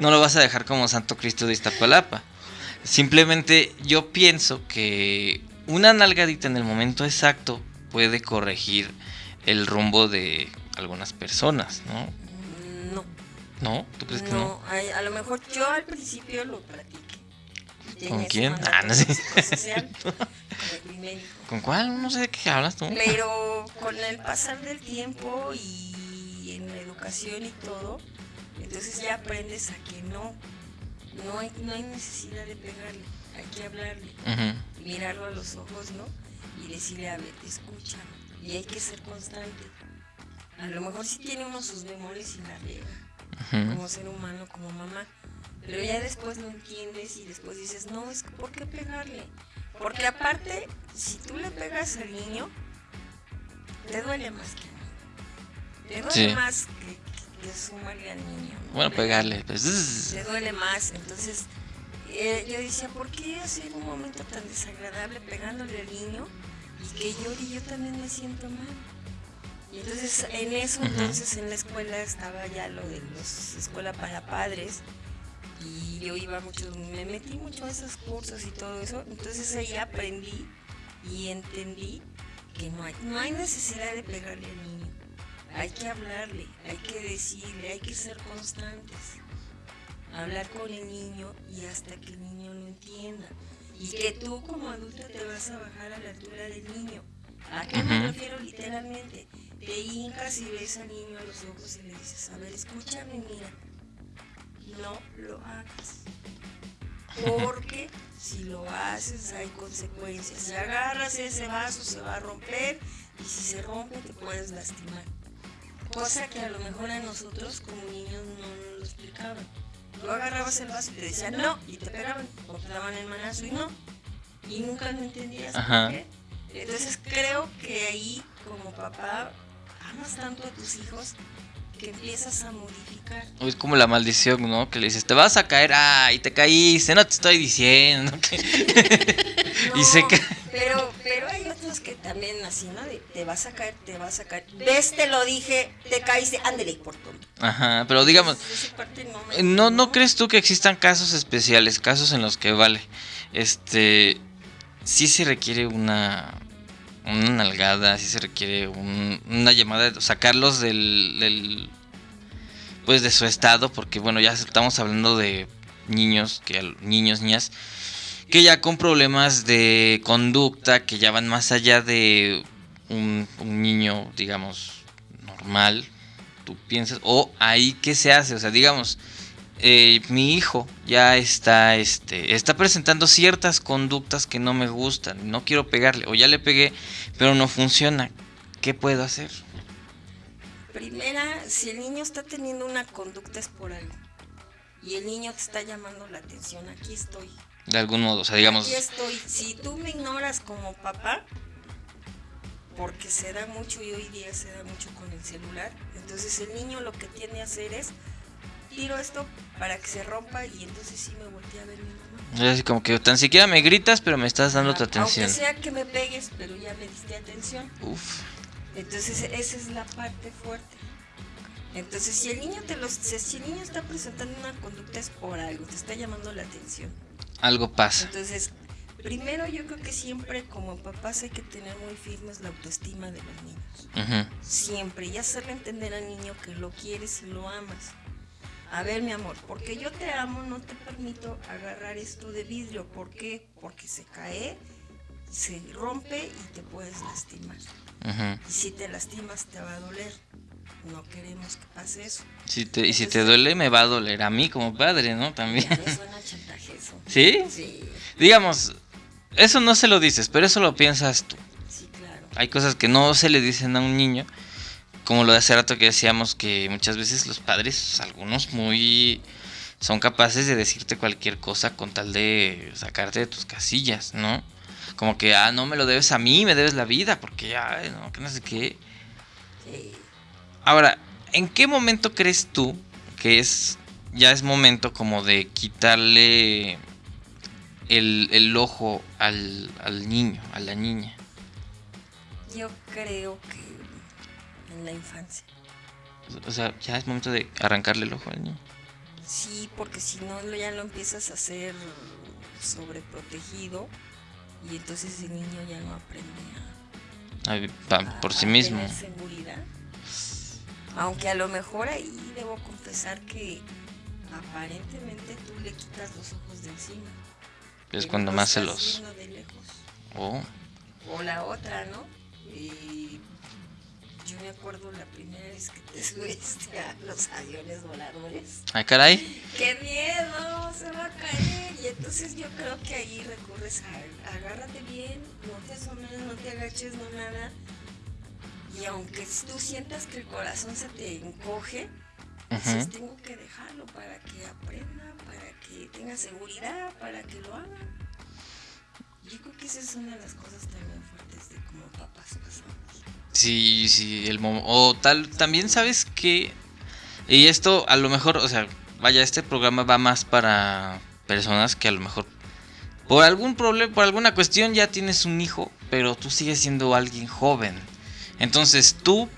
no lo vas a dejar como Santo Cristo de Iztapalapa. Simplemente yo pienso que una nalgadita en el momento exacto puede corregir el rumbo de algunas personas, ¿no? No, ¿No? ¿Tú crees que no? a, a lo mejor yo al principio lo platiqué. ¿Con quién? Ah, no sé. con *laughs* mi médico. ¿Con cuál? No sé de qué hablas tú. Pero con el pasar del tiempo y en la educación y todo, entonces ya aprendes a que no, no hay, no hay necesidad de pegarle, hay que hablarle, Ujú, mirarlo a los ojos, ¿no? Y decirle, a ver, te escucha, y hay que ser constante. A lo mejor sí tiene uno sus memorias y la riega, como ser humano, como mamá, Pero ya después lo entiendes y después dices, no, es que ¿por qué pegarle? Porque aparte, si tú le pegas al niño, te duele más que a mí. Te duele Sí. más que, que sumarle al niño. ¿no? Bueno, Le- pegarle. Pues, te duele más. Entonces, eh, yo decía, ¿por qué hacer un momento tan desagradable pegándole al niño y que llore y yo también me siento mal? Y entonces, en eso, entonces en la escuela estaba ya lo de los escuela para padres y yo iba mucho, me metí mucho a esos cursos y todo eso. Entonces ahí aprendí y entendí que no hay, no hay necesidad de pegarle al niño. Hay que hablarle, hay que decirle, hay que ser constantes hablar con el niño y hasta que el niño lo entienda. Y que tú como adulta te vas a bajar a la altura del niño. ¿A qué me refiero literalmente? Te hincas y ves al niño a los ojos y le dices, a ver, escúchame, mira, no lo hagas. Porque si lo haces hay consecuencias. Si agarras ese vaso se va a romper y si se rompe te puedes lastimar. Cosa que a lo mejor a nosotros como niños no nos lo explicaban. Tú agarrabas el vaso y te decían no y te pegaban o te daban el manazo y no. Y nunca lo entendías Ajá. por qué. Entonces creo que ahí como papá amas tanto a tus hijos que empiezas a modificar. Es como la maldición, ¿no? Que le dices, te vas a caer, ay, te caíste, no te estoy diciendo. *laughs* que-". *laughs* Y se No, también así, ¿no? De, te vas a caer, te vas a caer. Ves, te lo dije, te caíste, ándele por tonto. Ajá, pero digamos, parte no, me- ¿No, ¿No crees tú que existan casos especiales, casos en los que vale? Este, sí se requiere una, una nalgada, sí se requiere un- una llamada, de sacarlos del, del, pues de su estado, porque bueno, ya estamos hablando de niños, que niños, niñas, que ya con problemas de conducta, que ya van más allá de un, niño, digamos, normal, tú piensas, o ahí qué se hace, o sea, digamos, eh, mi hijo ya está, este, está presentando ciertas conductas que no me gustan, no quiero pegarle, o ya le pegué, pero no funciona, ¿qué puedo hacer? Primera, si el niño está teniendo una conducta es por algo. Y el niño te está llamando la atención, aquí estoy. De algún modo, o sea, digamos, Aquí estoy. Si tú me ignoras como papá, porque se da mucho y hoy día se da mucho con el celular, entonces el niño lo que tiende a hacer es tiro esto para que se rompa y entonces sí me volteé a ver mi mamá. es así como que tan siquiera me gritas, pero me estás dando tu Ah, atención. Aunque sea que me pegues, pero ya me diste atención. Uf, Entonces esa es la parte fuerte. Entonces si el niño te los, si el niño está presentando una conducta es por algo, te está llamando la atención. Algo pasa. Entonces, primero yo creo que siempre como papás hay que tener muy firmes la autoestima de los niños. Ujú, Siempre, y hacerle entender al niño que lo quieres y lo amas. A ver, mi amor, porque yo te amo, no te permito agarrar esto de vidrio. ¿Por qué? Porque se cae, se rompe y te puedes lastimar. ujú. Y si te lastimas te va a doler. No queremos que pase eso. Si te, y si te duele, me va a doler a mí como padre, ¿no? También. Me suena chantaje eso. ¿Sí? Sí, Digamos, eso no se lo dices, pero eso lo piensas tú. sí, claro. Hay cosas que no se le dicen a un niño, como lo de hace rato que decíamos que muchas veces los padres, algunos muy son capaces de decirte cualquier cosa con tal de sacarte de tus casillas, ¿no? Como que, ah, no me lo debes a mí, me debes la vida, porque, ay, no, que no sé qué. Sí. Ahora, ¿en qué momento crees tú que es ya es momento como de quitarle el, el ojo al, al niño, a la niña? Yo creo que en la infancia. O sea, ya es momento de arrancarle el ojo al niño. Sí, porque si no ya lo empiezas a hacer sobreprotegido y entonces el niño ya no aprende a, a- por sí a mismo. tener seguridad. Aunque a lo mejor ahí debo confesar que aparentemente tú le quitas los ojos de encima. Es cuando más se los... de lejos. Oh, O la otra, ¿no? Y yo me acuerdo la primera vez que te *laughs* subiste a los aviones voladores. ay, caray. ¡Qué miedo! Se va a caer. Y entonces yo creo que ahí recurres a agárrate bien, no te asomes, no te agaches, no nada. Y aunque tú sientas que el corazón se te encoge, Entonces tengo que dejarlo para que aprenda, para que tenga seguridad, para que lo haga. Yo creo que esa es una de las cosas también fuertes de como papás que somos. Sí, sí, el mo- o tal, también sabes que, y esto a lo mejor, o sea, vaya, este programa va más para personas que a lo mejor por algún problema, por alguna cuestión ya tienes un hijo, pero tú sigues siendo alguien joven. Entonces tú,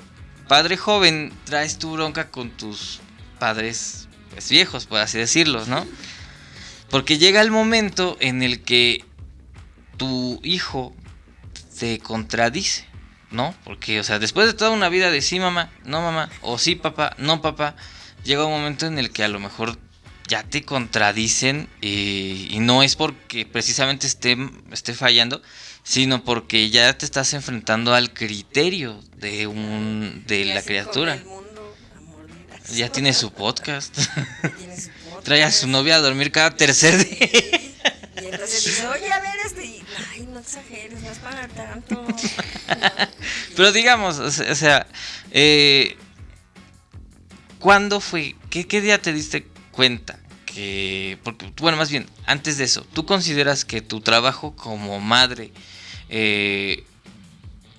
padre joven, traes tu bronca con tus padres pues, viejos, por así decirlos, ¿no? Porque llega el momento en el que tu hijo te contradice. ¿no? Porque, o sea, después de toda una vida de sí, mamá, no, mamá, o sí, papá, no, papá, llega un momento en el que a lo mejor ya te contradicen eh, y no es porque precisamente esté, esté fallando, sino porque ya te estás enfrentando al criterio de un de la criatura. mundo. *laughs* Ya tiene su podcast. Tiene su podcast. Trae a su novia a dormir cada tercer día. Y entonces dice, oye, a ver, este. Ay, no exageres, no es para tanto. *laughs* Pero digamos, o sea, eh, ¿cuándo fue? ¿Qué, qué día te diste cuenta? Que, porque, bueno, más bien, antes de eso, ¿tú consideras que tu trabajo como madre, eh,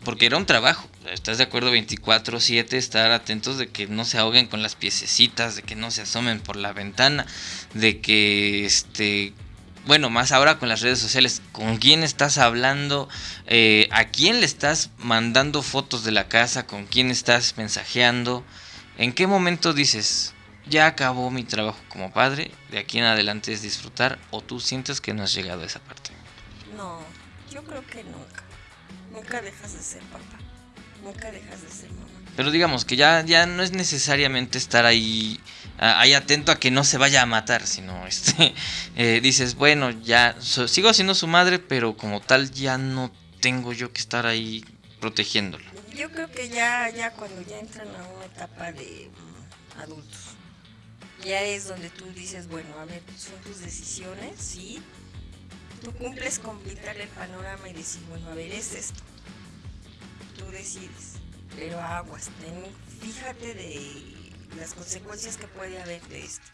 porque era un trabajo, ¿estás de acuerdo? 24/7, estar atentos de que no se ahoguen con las piececitas, de que no se asomen por la ventana, de que, este, bueno, más ahora con las redes sociales, ¿con quién estás hablando? Eh, ¿A quién le estás mandando fotos de la casa? ¿Con quién estás mensajeando? ¿En qué momento dices, ya acabó mi trabajo como padre, de aquí en adelante es disfrutar? ¿O tú sientes que no has llegado a esa parte? No, yo creo que nunca. Nunca dejas de ser papá. Nunca dejas de ser mamá. Pero digamos que ya, ya no es necesariamente estar ahí, ahí atento a que no se vaya a matar, sino *laughs* este, eh, dices, bueno, ya so- sigo siendo su madre, pero como tal ya no tengo yo que estar ahí protegiéndolo. Yo creo que ya, ya cuando ya entran a una etapa de mm, adultos, ya es donde tú dices, bueno, a ver, son tus decisiones, sí. Tú cumples con pintar el panorama y decir, bueno, a ver, es esto. Tú decides, pero aguas, ten- fíjate de las consecuencias que puede haber de esto.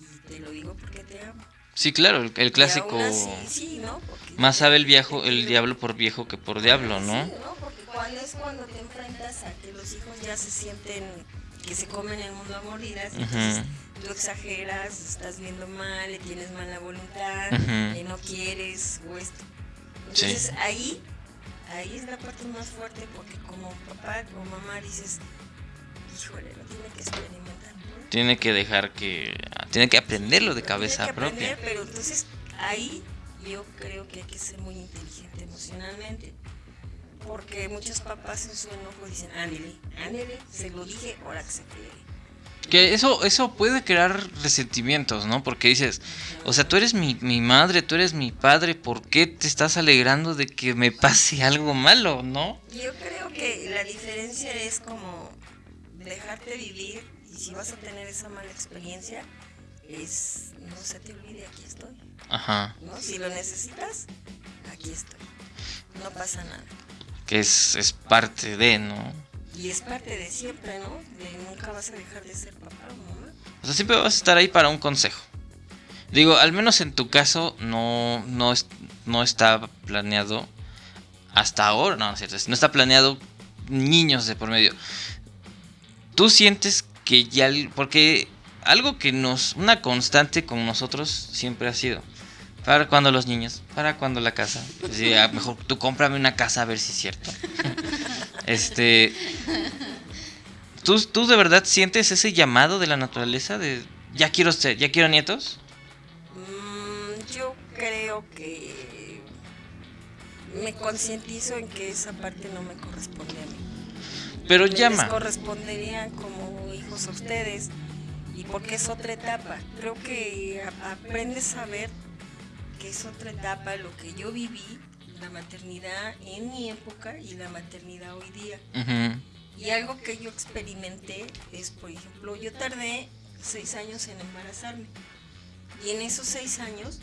Y te lo digo porque te amo. Sí, claro, el, el clásico, así, sí, ¿no? Porque- más sabe el viejo, el diablo por viejo que por diablo, ¿no? Sí, ¿no? Porque cuando es cuando te enfrentas a que los hijos ya se sienten que se comen el mundo a mordidas, Ujú. entonces tú exageras, estás viendo mal, le tienes mala voluntad, eh, no quieres o esto. Sí. Entonces ahí, ahí es la parte más fuerte porque como papá o mamá dices, híjole, lo tiene que experimentar. ¿no? Tiene que dejar que, tiene que aprenderlo de Tiene cabeza que aprender, propia. Pero entonces ahí yo creo que hay que ser muy inteligente emocionalmente. Porque muchos papás en su enojo dicen, ándele, ándele, se lo dije, ahora que se friegue. Que eso, eso puede crear resentimientos, ¿no? Porque dices, o sea, tú eres mi, mi madre, tú eres mi padre, ¿por qué te estás alegrando de que me pase algo malo, no? Yo creo que la diferencia es como dejarte vivir y si vas a tener esa mala experiencia, es no se te olvide, aquí estoy. Ajá. ¿no? Si lo necesitas, aquí estoy. No pasa nada. Que es, es parte de, ¿no? Y es parte de siempre, ¿no? De nunca vas a dejar de ser papá o mamá. O sea, siempre vas a estar ahí para un consejo. Digo, al menos en tu caso no, no, es- no está planeado hasta ahora, no, cierto, no está planeado niños de por medio. Tú sientes que ya, porque algo que nos, una constante con nosotros siempre ha sido, para cuando los niños, para cuando la casa. Pues sí, mejor tú cómprame una casa a ver si es cierto. *laughs* Este, ¿Tú, ¿Tú de verdad sientes ese llamado de la naturaleza de ya quiero ser, ya quiero nietos? Mm, yo creo que me concientizo en que esa parte no me corresponde a mí. Pero Les llama. correspondería como hijos a ustedes y porque es otra etapa. Creo que aprendes a ver que es otra etapa lo que yo viví, la maternidad en mi época y la maternidad hoy día. Ujú. Y algo que yo experimenté es, por ejemplo, yo tardé seis años en embarazarme. Y en esos seis años,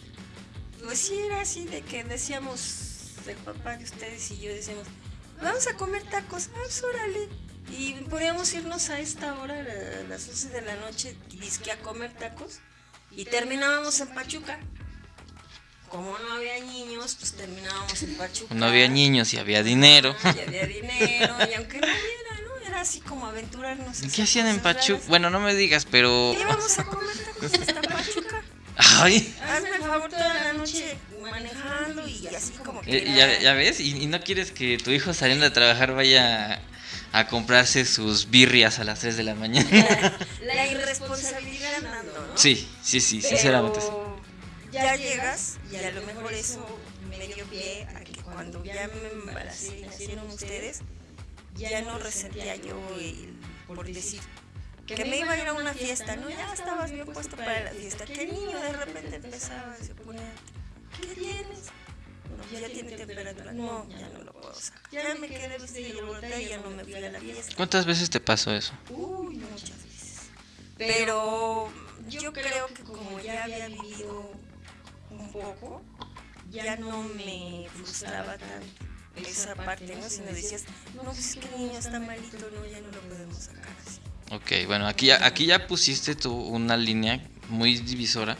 pues sí era así de que decíamos, el papá de ustedes y yo decíamos, vamos a comer tacos, ah, órale. Y podíamos irnos a esta hora, a las 11 de la noche, disque a comer tacos. Y terminábamos en Pachuca. Como no había niños, pues terminábamos en Pachuca. No había niños y había dinero. Y había dinero, y aunque no hubiera, ¿no? Era así como aventurarnos. ¿Y esas ¿Qué hacían en Pachuca? Bueno, no me digas, pero... Íbamos a comer hasta Pachuca. Ay, Hazme el favor toda la noche manejando y así como que. eh, ya, era- ya ves, y, y no quieres que tu hijo saliendo de trabajar vaya a, a comprarse sus birrias a las 3 de la mañana. La, *laughs* la irresponsabilidad andando, ¿no? Sí, sí, sí, Pero sinceramente. sí. Ya llegas y a lo mejor eso me dio pie a que cuando ya me embaracé y nacieron ustedes, ya no resentía yo el- por decir que me iba a ir a una fiesta, ¿no? Ya estabas bien puesto para la fiesta. Que el niño de repente empezaba, se ponía, ¿qué tienes? No, ya tiene temperatura. No, ya no lo puedo sacar. Ya me quedé vestida y volteé y ya no me fui a la fiesta. ¿Cuántas veces te pasó eso? Uy, muchas veces. Pero yo creo que como ya había vivido un poco, ya no me frustraba tanto esa parte, ¿no? Si me decías, no, pues es que el niño está malito, no, ya no lo podemos sacar así. Ok, bueno, aquí ya, aquí ya pusiste tú una línea muy divisora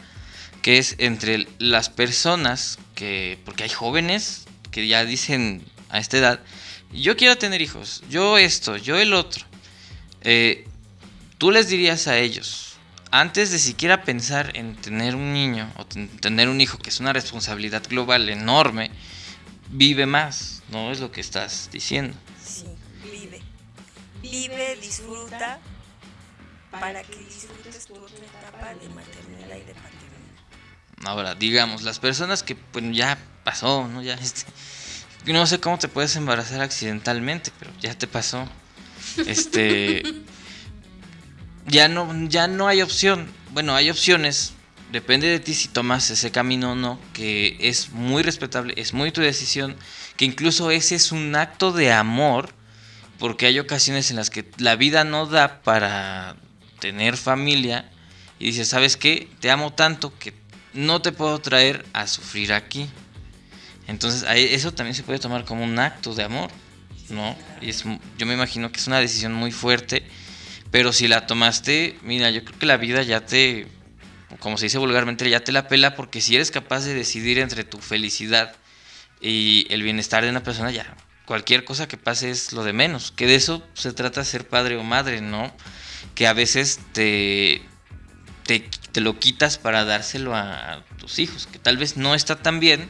que es entre las personas que, porque hay jóvenes que ya dicen a esta edad, yo quiero tener hijos, yo esto, yo el otro. Eh, tú les dirías a ellos, antes de siquiera pensar en tener un niño o ten- tener un hijo, que es una responsabilidad global enorme, vive más, ¿no? Es lo que estás diciendo. Sí, vive. Vive, disfruta, para que disfrutes tu otra etapa de maternidad y de paternidad. Ahora, digamos, las personas que pues ya pasó, ¿no? Ya este, no sé cómo te puedes embarazar accidentalmente, pero ya te pasó. Este *laughs* ya no ya no hay opción. Bueno, hay opciones. Depende de ti si tomas ese camino o no, que es muy respetable, es muy tu decisión, que incluso ese es un acto de amor, porque hay ocasiones en las que la vida no da para tener familia y dices, ¿sabes qué? Te amo tanto que no te puedo traer a sufrir aquí. Entonces, eso también se puede tomar como un acto de amor, ¿no? Y es, yo me imagino que es una decisión muy fuerte, pero si la tomaste, mira, yo creo que la vida ya te, como se dice vulgarmente, ya te la pela, porque si eres capaz de decidir entre tu felicidad y el bienestar de una persona, ya cualquier cosa que pase es lo de menos. Que de eso se trata ser padre o madre, ¿no? Que a veces te, te, lo quitas para dárselo a, tus hijos, que tal vez no está tan bien.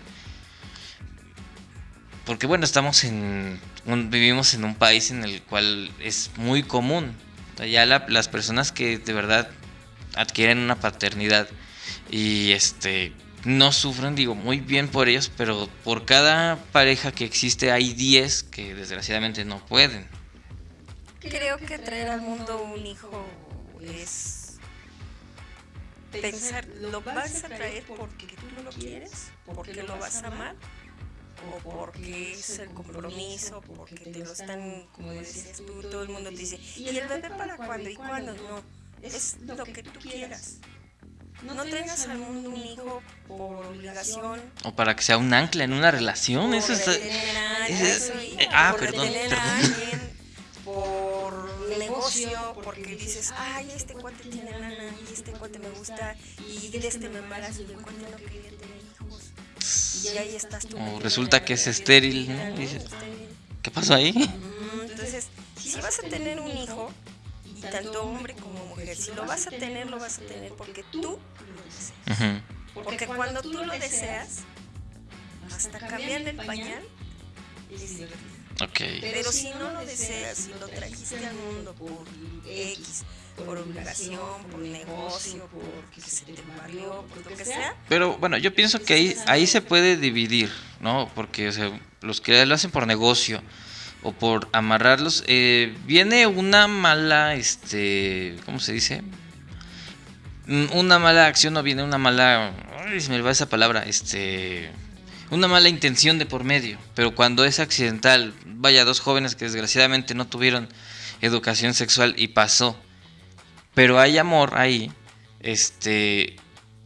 Porque bueno, estamos en vivimos en un país en el cual es muy común. Ya la- las personas que de verdad adquieren una paternidad y este no sufren, digo, muy bien por ellos, pero por cada pareja que existe hay 10 que desgraciadamente no pueden. Creo que traer al mundo un hijo es pensar, ¿lo vas a traer porque tú lo quieres? ¿Porque lo vas a amar? ¿O porque es el compromiso? ¿Porque te lo están, como decías tú, todo el mundo te dice, ¿y el bebé para cuándo? ¿Y cuándo? No, es lo que tú quieras. No traigas al mundo un hijo por obligación, O para que sea un ancla en una relación. Eso por está- retener a alguien, ese- y eh, ah, por perdón, perdón. *laughs* por negocio, porque dices, ay, este cuate tiene lana, y este cuate me gusta, y de este me embarazo, y el cuate no quería tener. Y ahí estás tú. O resulta que es estéril, ¿no? Dices. ¿Qué pasó ahí? Entonces, si vas a tener un hijo, y tanto hombre como mujer, si lo vas a tener, lo vas a tener porque tú lo deseas. Porque cuando tú lo deseas, hasta cambiarle el pañal es divertido. Ok. Pero si no lo deseas, si lo trajiste al mundo por X, por obligación, por negocio, porque se te por lo que sea, Pero bueno, yo pienso que ahí, ahí se puede dividir, ¿no? Porque los que lo hacen por negocio o por amarrarlos, eh, viene una mala, este, ¿cómo se dice? Mm, Una mala acción o viene una mala, se me va esa palabra, este, una mala intención de por medio. Pero cuando es accidental, vaya, dos jóvenes que desgraciadamente no tuvieron educación sexual y pasó, pero hay amor ahí, este,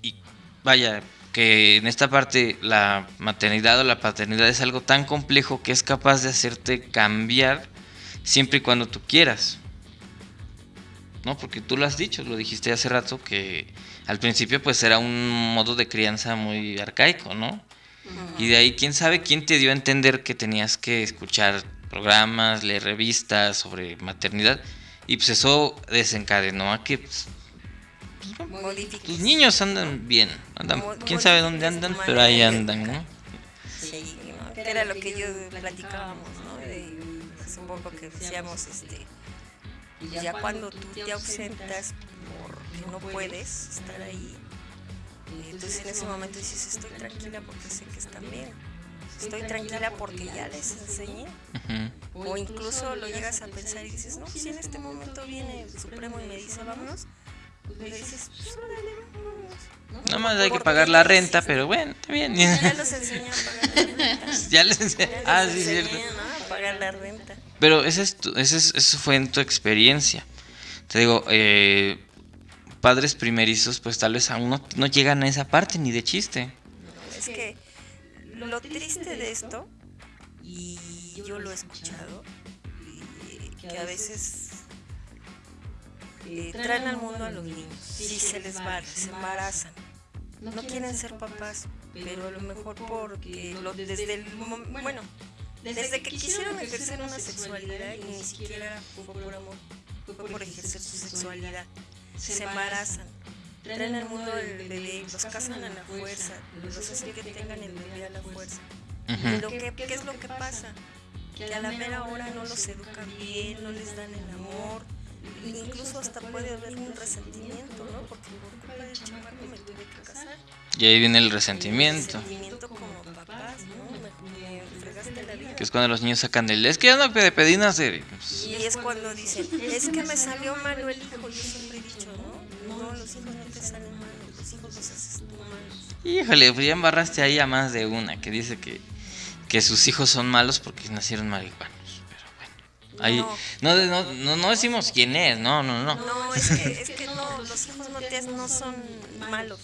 y vaya, que en esta parte la maternidad o la paternidad es algo tan complejo que es capaz de hacerte cambiar siempre y cuando tú quieras. ¿No? Porque tú lo has dicho, lo dijiste hace rato, que al principio pues era un modo de crianza muy arcaico, ¿no? Y de ahí, quién sabe quién te dio a entender que tenías que escuchar programas, leer revistas sobre maternidad. Y pues eso desencadenó a que pues, tus niños andan bien. Andan, Mo- quién sabe dónde andan, pero ahí andan. ¿no? Sí, era lo que yo platicábamos, ¿no? De- hace un poco que decíamos, este, ya cuando tú te ausentas porque no puedes estar ahí, eh, entonces en ese momento dices, estoy tranquila porque sé que están bien. Estoy tranquila porque ya les enseñé. O incluso lo llegas a pensar y dices, no, si en este momento viene el Supremo y me dice, vámonos, pues le dices, pues vámonos. Nada más hay que pagar la renta, pero bueno, está bien. Ya los enseñé a pagar la renta. *laughs* ya les enseñé. Ya les Ah, sí, enseñé, cierto. ¿no? A pagar la renta. Pero ese es tu- ese es- eso fue en tu experiencia. Te digo, eh, padres primerizos, pues tal vez aún no, no llegan a esa parte ni de chiste. No, es que lo triste de esto, y yo lo he escuchado, y que a veces eh, traen al mundo a los niños, sí se les va, se embarazan, no quieren ser papás, pero a lo mejor porque lo- desde el bueno, desde que quisieron ejercer una sexualidad y ni siquiera fue por amor, fue por ejercer su sexualidad, se embarazan. Traen al mundo el bebé, los casan a la fuerza, los hacen que tengan el bebé a la fuerza. ¿Y Ujú. lo que, qué es lo que pasa? Que a la mera hora no los educan bien, no les dan el amor, incluso hasta puede haber un resentimiento, ¿no? Porque por culpa del chamaco me tuve que casar. Y ahí viene el resentimiento. Resentimiento como papás, ¿no? Me, me fregaste la vida. Que es cuando los niños sacan del... Es que ya no pedí nacer. Y es cuando dicen, es que me salió malo el hijo, yo siempre los hijos no te salen los hijos los haces tú malos. Híjole, pues ya embarraste ahí a más de una que dice que, que sus hijos son malos porque nacieron marihuanos. Pero bueno. Ahí, No. no, no, no, no decimos quién es, no, no, no. No, es que, es que no, los hijos no, te, no son malos,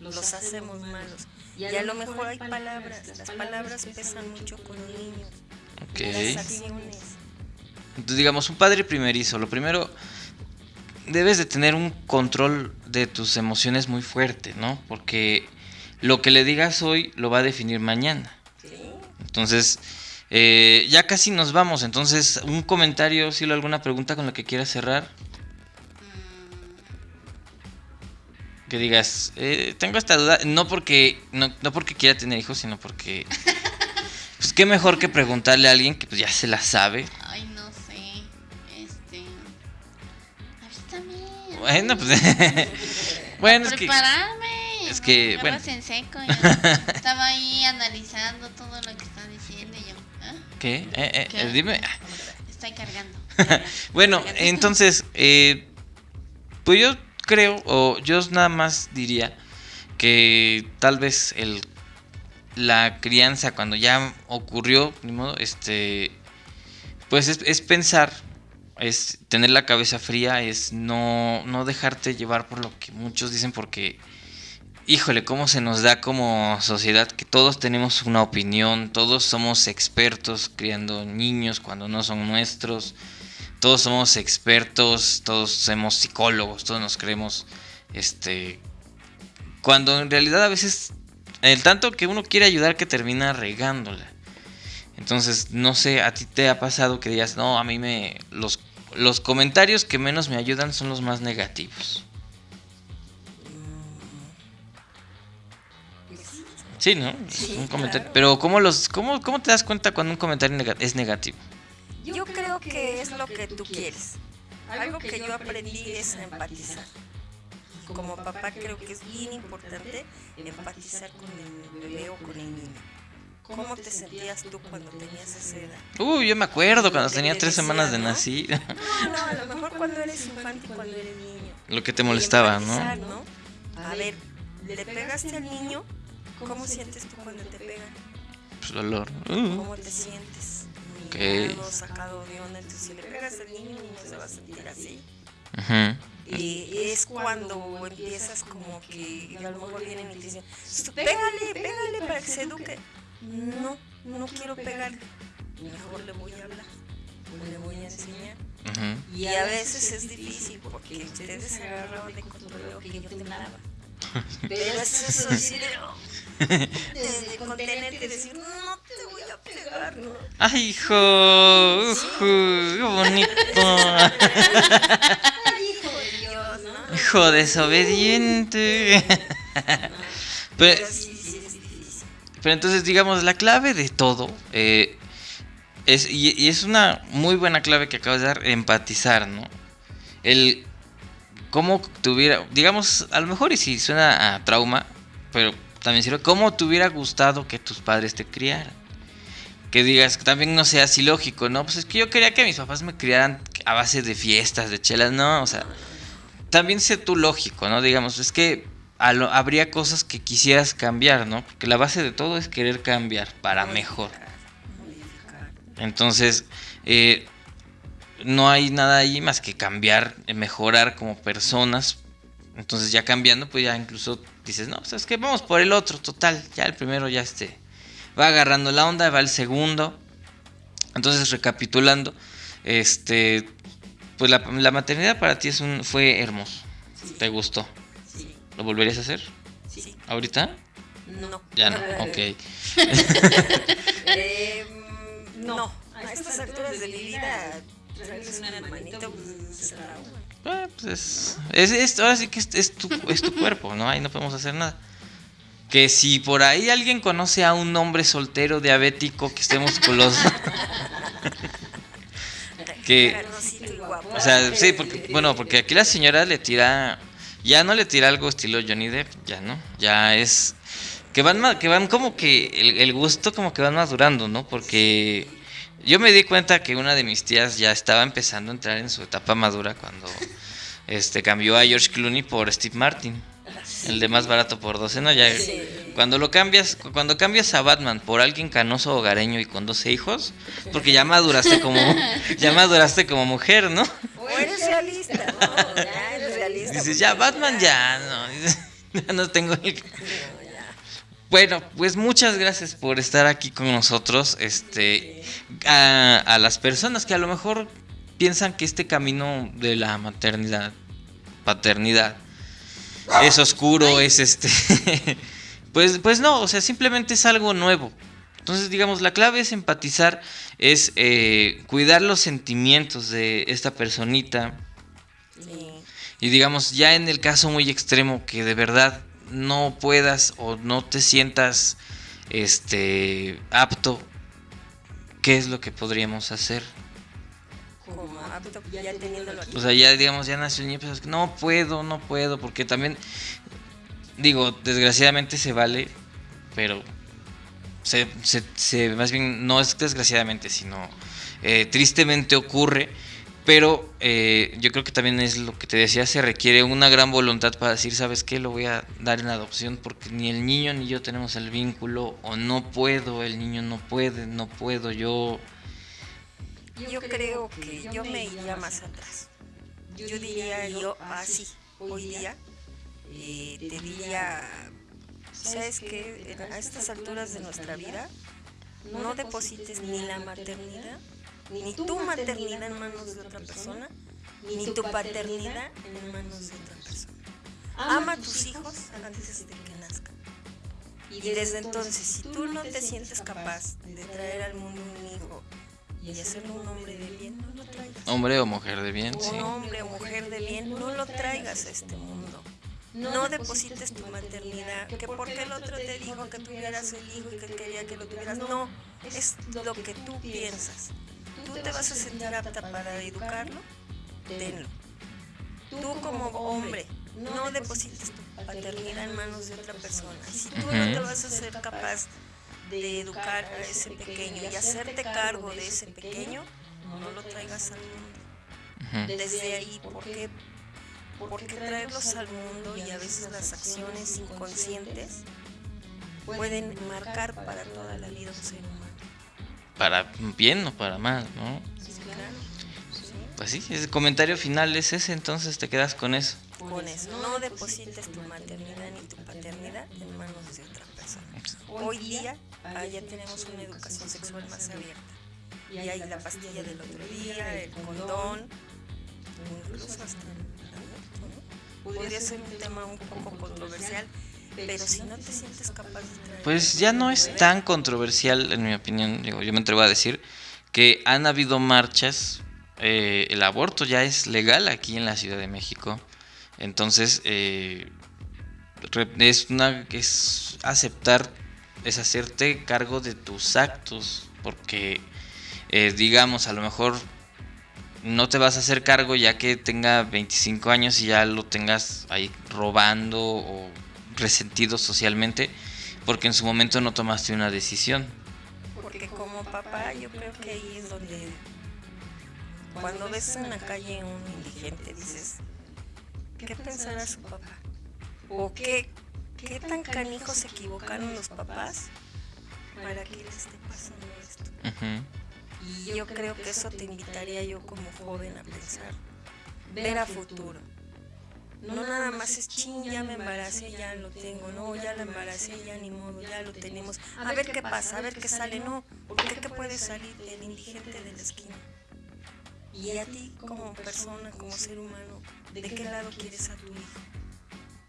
los hacemos malos. Y a lo mejor hay palabras, las palabras pesan mucho con niños, Ok. las acciones. Entonces, digamos, un padre primerizo, lo primero, debes de tener un control de tus emociones muy fuerte, ¿no? Porque lo que le digas hoy lo va a definir mañana. Entonces, eh, ya casi nos vamos. Entonces, un comentario, Silo, alguna pregunta con la que quieras cerrar. Que digas, eh, tengo esta duda, no porque, no, no porque quiera tener hijos, sino porque, *laughs* pues qué mejor que preguntarle a alguien que pues, ya se la sabe. Bueno, pues. *laughs* bueno, es que. Prepararme. es que, bueno. en seco. *laughs* Estaba ahí analizando todo lo que está diciendo yo. ¿ah? ¿Qué? Eh, eh, ¿Qué? eh, dime. Estoy cargando. *laughs* Bueno, Cargando. entonces, eh, pues yo creo, o yo nada más diría que tal vez el la crianza cuando ya ocurrió, ni modo, este, pues es, es pensar, es tener la cabeza fría, es no, no dejarte llevar por lo que muchos dicen, porque, híjole, cómo se nos da como sociedad que todos tenemos una opinión, todos somos expertos criando niños cuando no son nuestros todos somos expertos, todos somos psicólogos, todos nos creemos, este, cuando en realidad a veces el tanto que uno quiere ayudar que termina regándola. Entonces, no sé, a ti te ha pasado que digas, no, a mí me, los, los comentarios que menos me ayudan son los más negativos. Sí, ¿no? Sí, un comentario. claro. Pero ¿cómo, los, cómo, ¿cómo te das cuenta cuando un comentario nega- es negativo? Yo creo que es lo que tú quieres. Algo que yo aprendí es empatizar. Y como papá creo que es bien importante empatizar con el bebé o con el niño. ¿Cómo te sentías tú cuando tenías esa edad? Uy, yo me acuerdo cuando tenía tres semanas de ¿no? nacido. *laughs* No, no, a lo *laughs* mejor cuando eres infante y cuando eres niño. Lo que te molestaba, ¿no? ¿no? A ver, ¿le pegaste al niño? ¿Cómo sientes tú cuando te pegan? Pues dolor. Uh, ¿Cómo te sientes? Ok. Humillado, sacado de onda. Entonces, si le pegas al niño, el niño se va a sentir así. ujú. eh, es cuando empiezas como que a lo mejor vienen y te dicen, pégale, pégale para que se eduque. No, no quiero pegarle. Mejor le voy a hablar, le voy a enseñar. Ujú. Y a veces es difícil porque ustedes se agarraban de control que yo temblaba. *laughs* Pero es eso sí de, de, de contenerte y decir, no te voy a pegar, ¿no? Ay, hijo, ujú, qué bonito. *laughs* Ay, hijo de Dios, ¿no? Hijo desobediente. Pero, Pero entonces, digamos, la clave de todo eh, es, y, es una muy buena clave que acabas de dar, empatizar, ¿no? El cómo tuviera, digamos, a lo mejor y si suena a trauma, pero también sirve, cómo te hubiera gustado que tus padres te criaran. Que digas, que también no sea así lógico, ¿no? Pues es que yo quería que mis papás me criaran a base de fiestas, de chelas, no, o sea, también sé tú lógico, ¿no? Digamos, es que habría cosas que quisieras cambiar, ¿no? Porque la base de todo es querer cambiar para mejor. Entonces, eh, no hay nada ahí más que cambiar, eh, mejorar como personas. Entonces ya cambiando, pues ya incluso dices, no, pues es que vamos por el otro, total. Ya el primero ya este va agarrando la onda, va el segundo. Entonces, recapitulando, este, pues la, maternidad para ti es un, fue hermoso. ¿Te gustó? ¿Lo volverías a hacer? sí. ¿Ahorita? No. Ya no, *laughs* ok. Eh, no, a estas alturas de mi vida, traerles un hermanito, pues uno. Ah, pues es, es, es- ahora sí que es, es tu, es tu cuerpo, ¿no? Ahí no podemos hacer nada. Que si por ahí alguien conoce a un hombre soltero diabético que esté musculoso, *laughs* que, Carnosito y guapo. o sea, sí, porque, bueno, porque aquí la señora le tira, ya no le tira algo estilo Johnny Depp, ya no, ya es, que van, ma- que van como que el, el gusto como que van madurando, ¿no? Porque yo me di cuenta que una de mis tías ya estaba empezando a entrar en su etapa madura cuando este cambió a George Clooney por Steve Martin, el de más barato por 12, ¿no? Ya cuando lo cambias, cu- cuando cambias a Batman por alguien canoso hogareño y con 12 hijos, porque ya maduraste como ya maduraste como mujer, ¿no? O eres realista, no, ya realista. Dices, ya Batman ya no, *laughs* ya no tengo el bueno, pues muchas gracias por estar aquí con nosotros. Este, a, a las personas que a lo mejor piensan que este camino de la maternidad, paternidad, es oscuro, es este, *laughs* pues, pues no, o sea, simplemente es algo nuevo. Entonces, digamos, la clave es empatizar, es eh, cuidar los sentimientos de esta personita, Sí. Y digamos, ya en el caso muy extremo que de verdad no puedas o no te sientas este apto, ¿qué es lo que podríamos hacer? Como apto, ya teniéndolo aquí. O sea, ya digamos, ya nació el niño, pues, no puedo, no puedo, porque también, digo, desgraciadamente se vale, pero se, se- se- más bien no es desgraciadamente, sino eh, tristemente ocurre. Pero eh, yo creo que también es lo que te decía, se requiere una gran voluntad para decir, ¿sabes qué? Lo voy a dar en adopción porque ni el niño ni yo tenemos el vínculo, o no puedo, el niño no puede, no puedo, yo... Yo creo que yo me iría más atrás. Yo diría yo así, hoy día, eh, te diría, ¿sabes qué? A estas alturas de nuestra vida, no deposites ni la maternidad, ni tu maternidad en manos de otra persona, ni tu paternidad en manos de otra persona. Ama a tus hijos antes de que nazcan. Y desde entonces, si tú no te sientes capaz de traer al mundo un hijo y hacerlo un hombre de bien, no lo traigas. Hombre o mujer de bien, sí. Un hombre o mujer de bien, no lo traigas a este mundo. No deposites tu maternidad, que porque el otro te dijo que tuvieras el hijo y que quería que lo tuvieras. No, es lo que tú piensas. Tú te vas a sentir apta para educarlo, tenlo. Tú como hombre, no deposites tu paternidad en manos de otra persona. Si tú no te vas a ser capaz de educar a ese pequeño y hacerte cargo de ese pequeño, no lo traigas al mundo desde ahí, ¿por qué? Porque traerlos al mundo y a veces las acciones inconscientes pueden marcar para toda la vida un ser humano. Para bien o para mal, ¿no? Sí, claro. Sí. Pues sí, el comentario final es ese, entonces te quedas con eso. Con eso, no deposites tu maternidad ni tu paternidad en manos de otra persona. Hoy día ah, ya tenemos una educación sexual más abierta. Y hay la pastilla del otro día, el condón, incluso hasta el aborto, ¿no? Podría ser un tema un poco controversial, pero si no te sientes capaz de traer... Pues ya no es tan controversial, en mi opinión, digo, yo me atrevo a decir que han habido marchas, eh, el aborto ya es legal aquí en la Ciudad de México, entonces eh, es una es aceptar, es hacerte cargo de tus actos, porque eh, digamos a lo mejor no te vas a hacer cargo ya que tenga 25 años y ya lo tengas ahí robando o resentido socialmente porque en su momento no tomaste una decisión. Porque como papá yo creo que ahí es donde cuando ves en la calle un indigente dices, ¿qué pensará su papá? ¿O qué, qué tan canijos se equivocaron los papás para que les esté pasando esto? Y yo creo que eso te invitaría yo como joven a pensar, ver a futuro. No nada más es ching, ya me embaracé, ya lo tengo, no, ya la embaracé, ya ni modo, ya lo tenemos. A ver qué pasa, a ver qué sale, no, porque qué puede salir el indigente de la esquina. Y a ti como persona, como ser humano, ¿de qué lado quieres a tu hijo?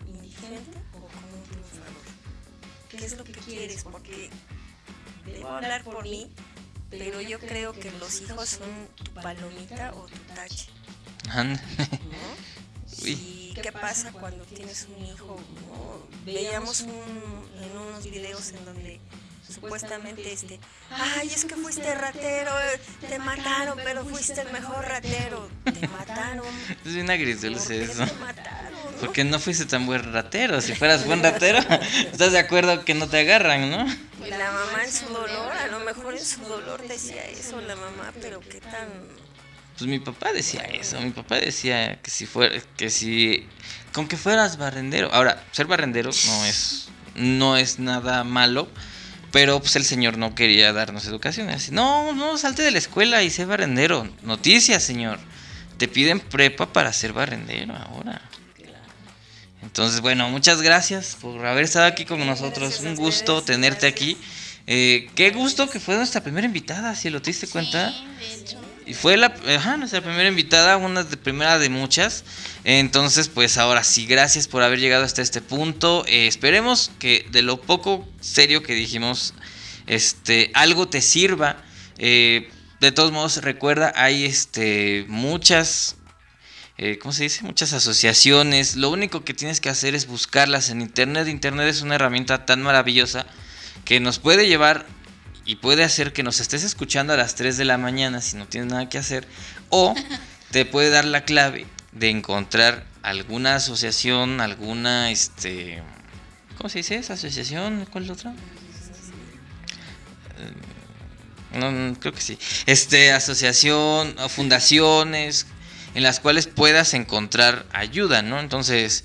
¿Indigente o como un triunfador? ¿Qué es lo que quieres? Porque debo hablar por mí, pero yo creo que los hijos son tu palomita o tu tache. ¿no? Uy. ¿Y qué pasa cuando tienes un hijo? Veíamos un- en unos videos en donde supuestamente este, ay, es que fuiste ratero, te mataron, pero fuiste el mejor ratero. Te mataron. Es bien ¿Por agridulce eso. te mataron? no? Porque no fuiste tan buen ratero. Si fueras buen ratero, estás de acuerdo que no te agarran, ¿no? La mamá en su dolor, a lo mejor en su dolor decía eso la mamá, pero qué tan Pues mi papá decía eso. Mi papá decía que si fuera, que si, con que fueras barrendero. Ahora, ser barrendero no es, no es nada malo. Pero pues el señor no quería darnos educación. Así, no, no, salte de la escuela y sé barrendero. Noticias, señor. Te piden prepa para ser barrendero ahora. Entonces, bueno, muchas gracias por haber estado aquí con nosotros. Gracias Un gusto tenerte gracias. aquí. Eh, qué gusto que fue nuestra primera invitada, si lo te diste cuenta. De hecho. Y fue la, nuestra primera invitada, una de primera de muchas. Entonces, pues ahora sí, gracias por haber llegado hasta este punto. Eh, esperemos que de lo poco serio que dijimos, este, algo te sirva. Eh, de todos modos, recuerda, hay este, muchas, eh, ¿cómo se dice? Muchas asociaciones. Lo único que tienes que hacer es buscarlas en Internet. Internet es una herramienta tan maravillosa que nos puede llevar y puede hacer que nos estés escuchando a las 3 de la mañana si no tienes nada que hacer. O *laughs* te puede dar la clave de encontrar alguna asociación, alguna, este... ¿Cómo se dice esa asociación? ¿Cuál es la otra? Eh, No, no, creo que sí. Este, asociación, fundaciones, en las cuales puedas encontrar ayuda, ¿no? Entonces,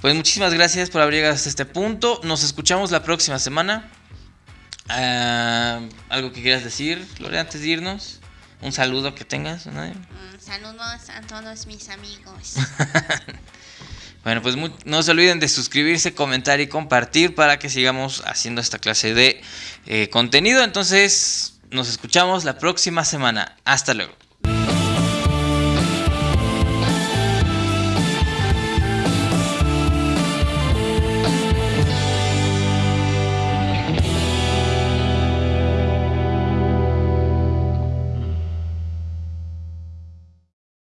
pues muchísimas gracias por haber llegado hasta este punto. Nos escuchamos la próxima semana. Ah, ¿Algo que quieras decir, Lore, antes de irnos? Un saludo que tengas. ¿no? Mm, saludos a todos mis amigos. *laughs* Bueno, pues no se olviden de suscribirse, comentar y compartir para que sigamos haciendo esta clase de eh, contenido. Entonces, nos escuchamos la próxima semana. Hasta luego.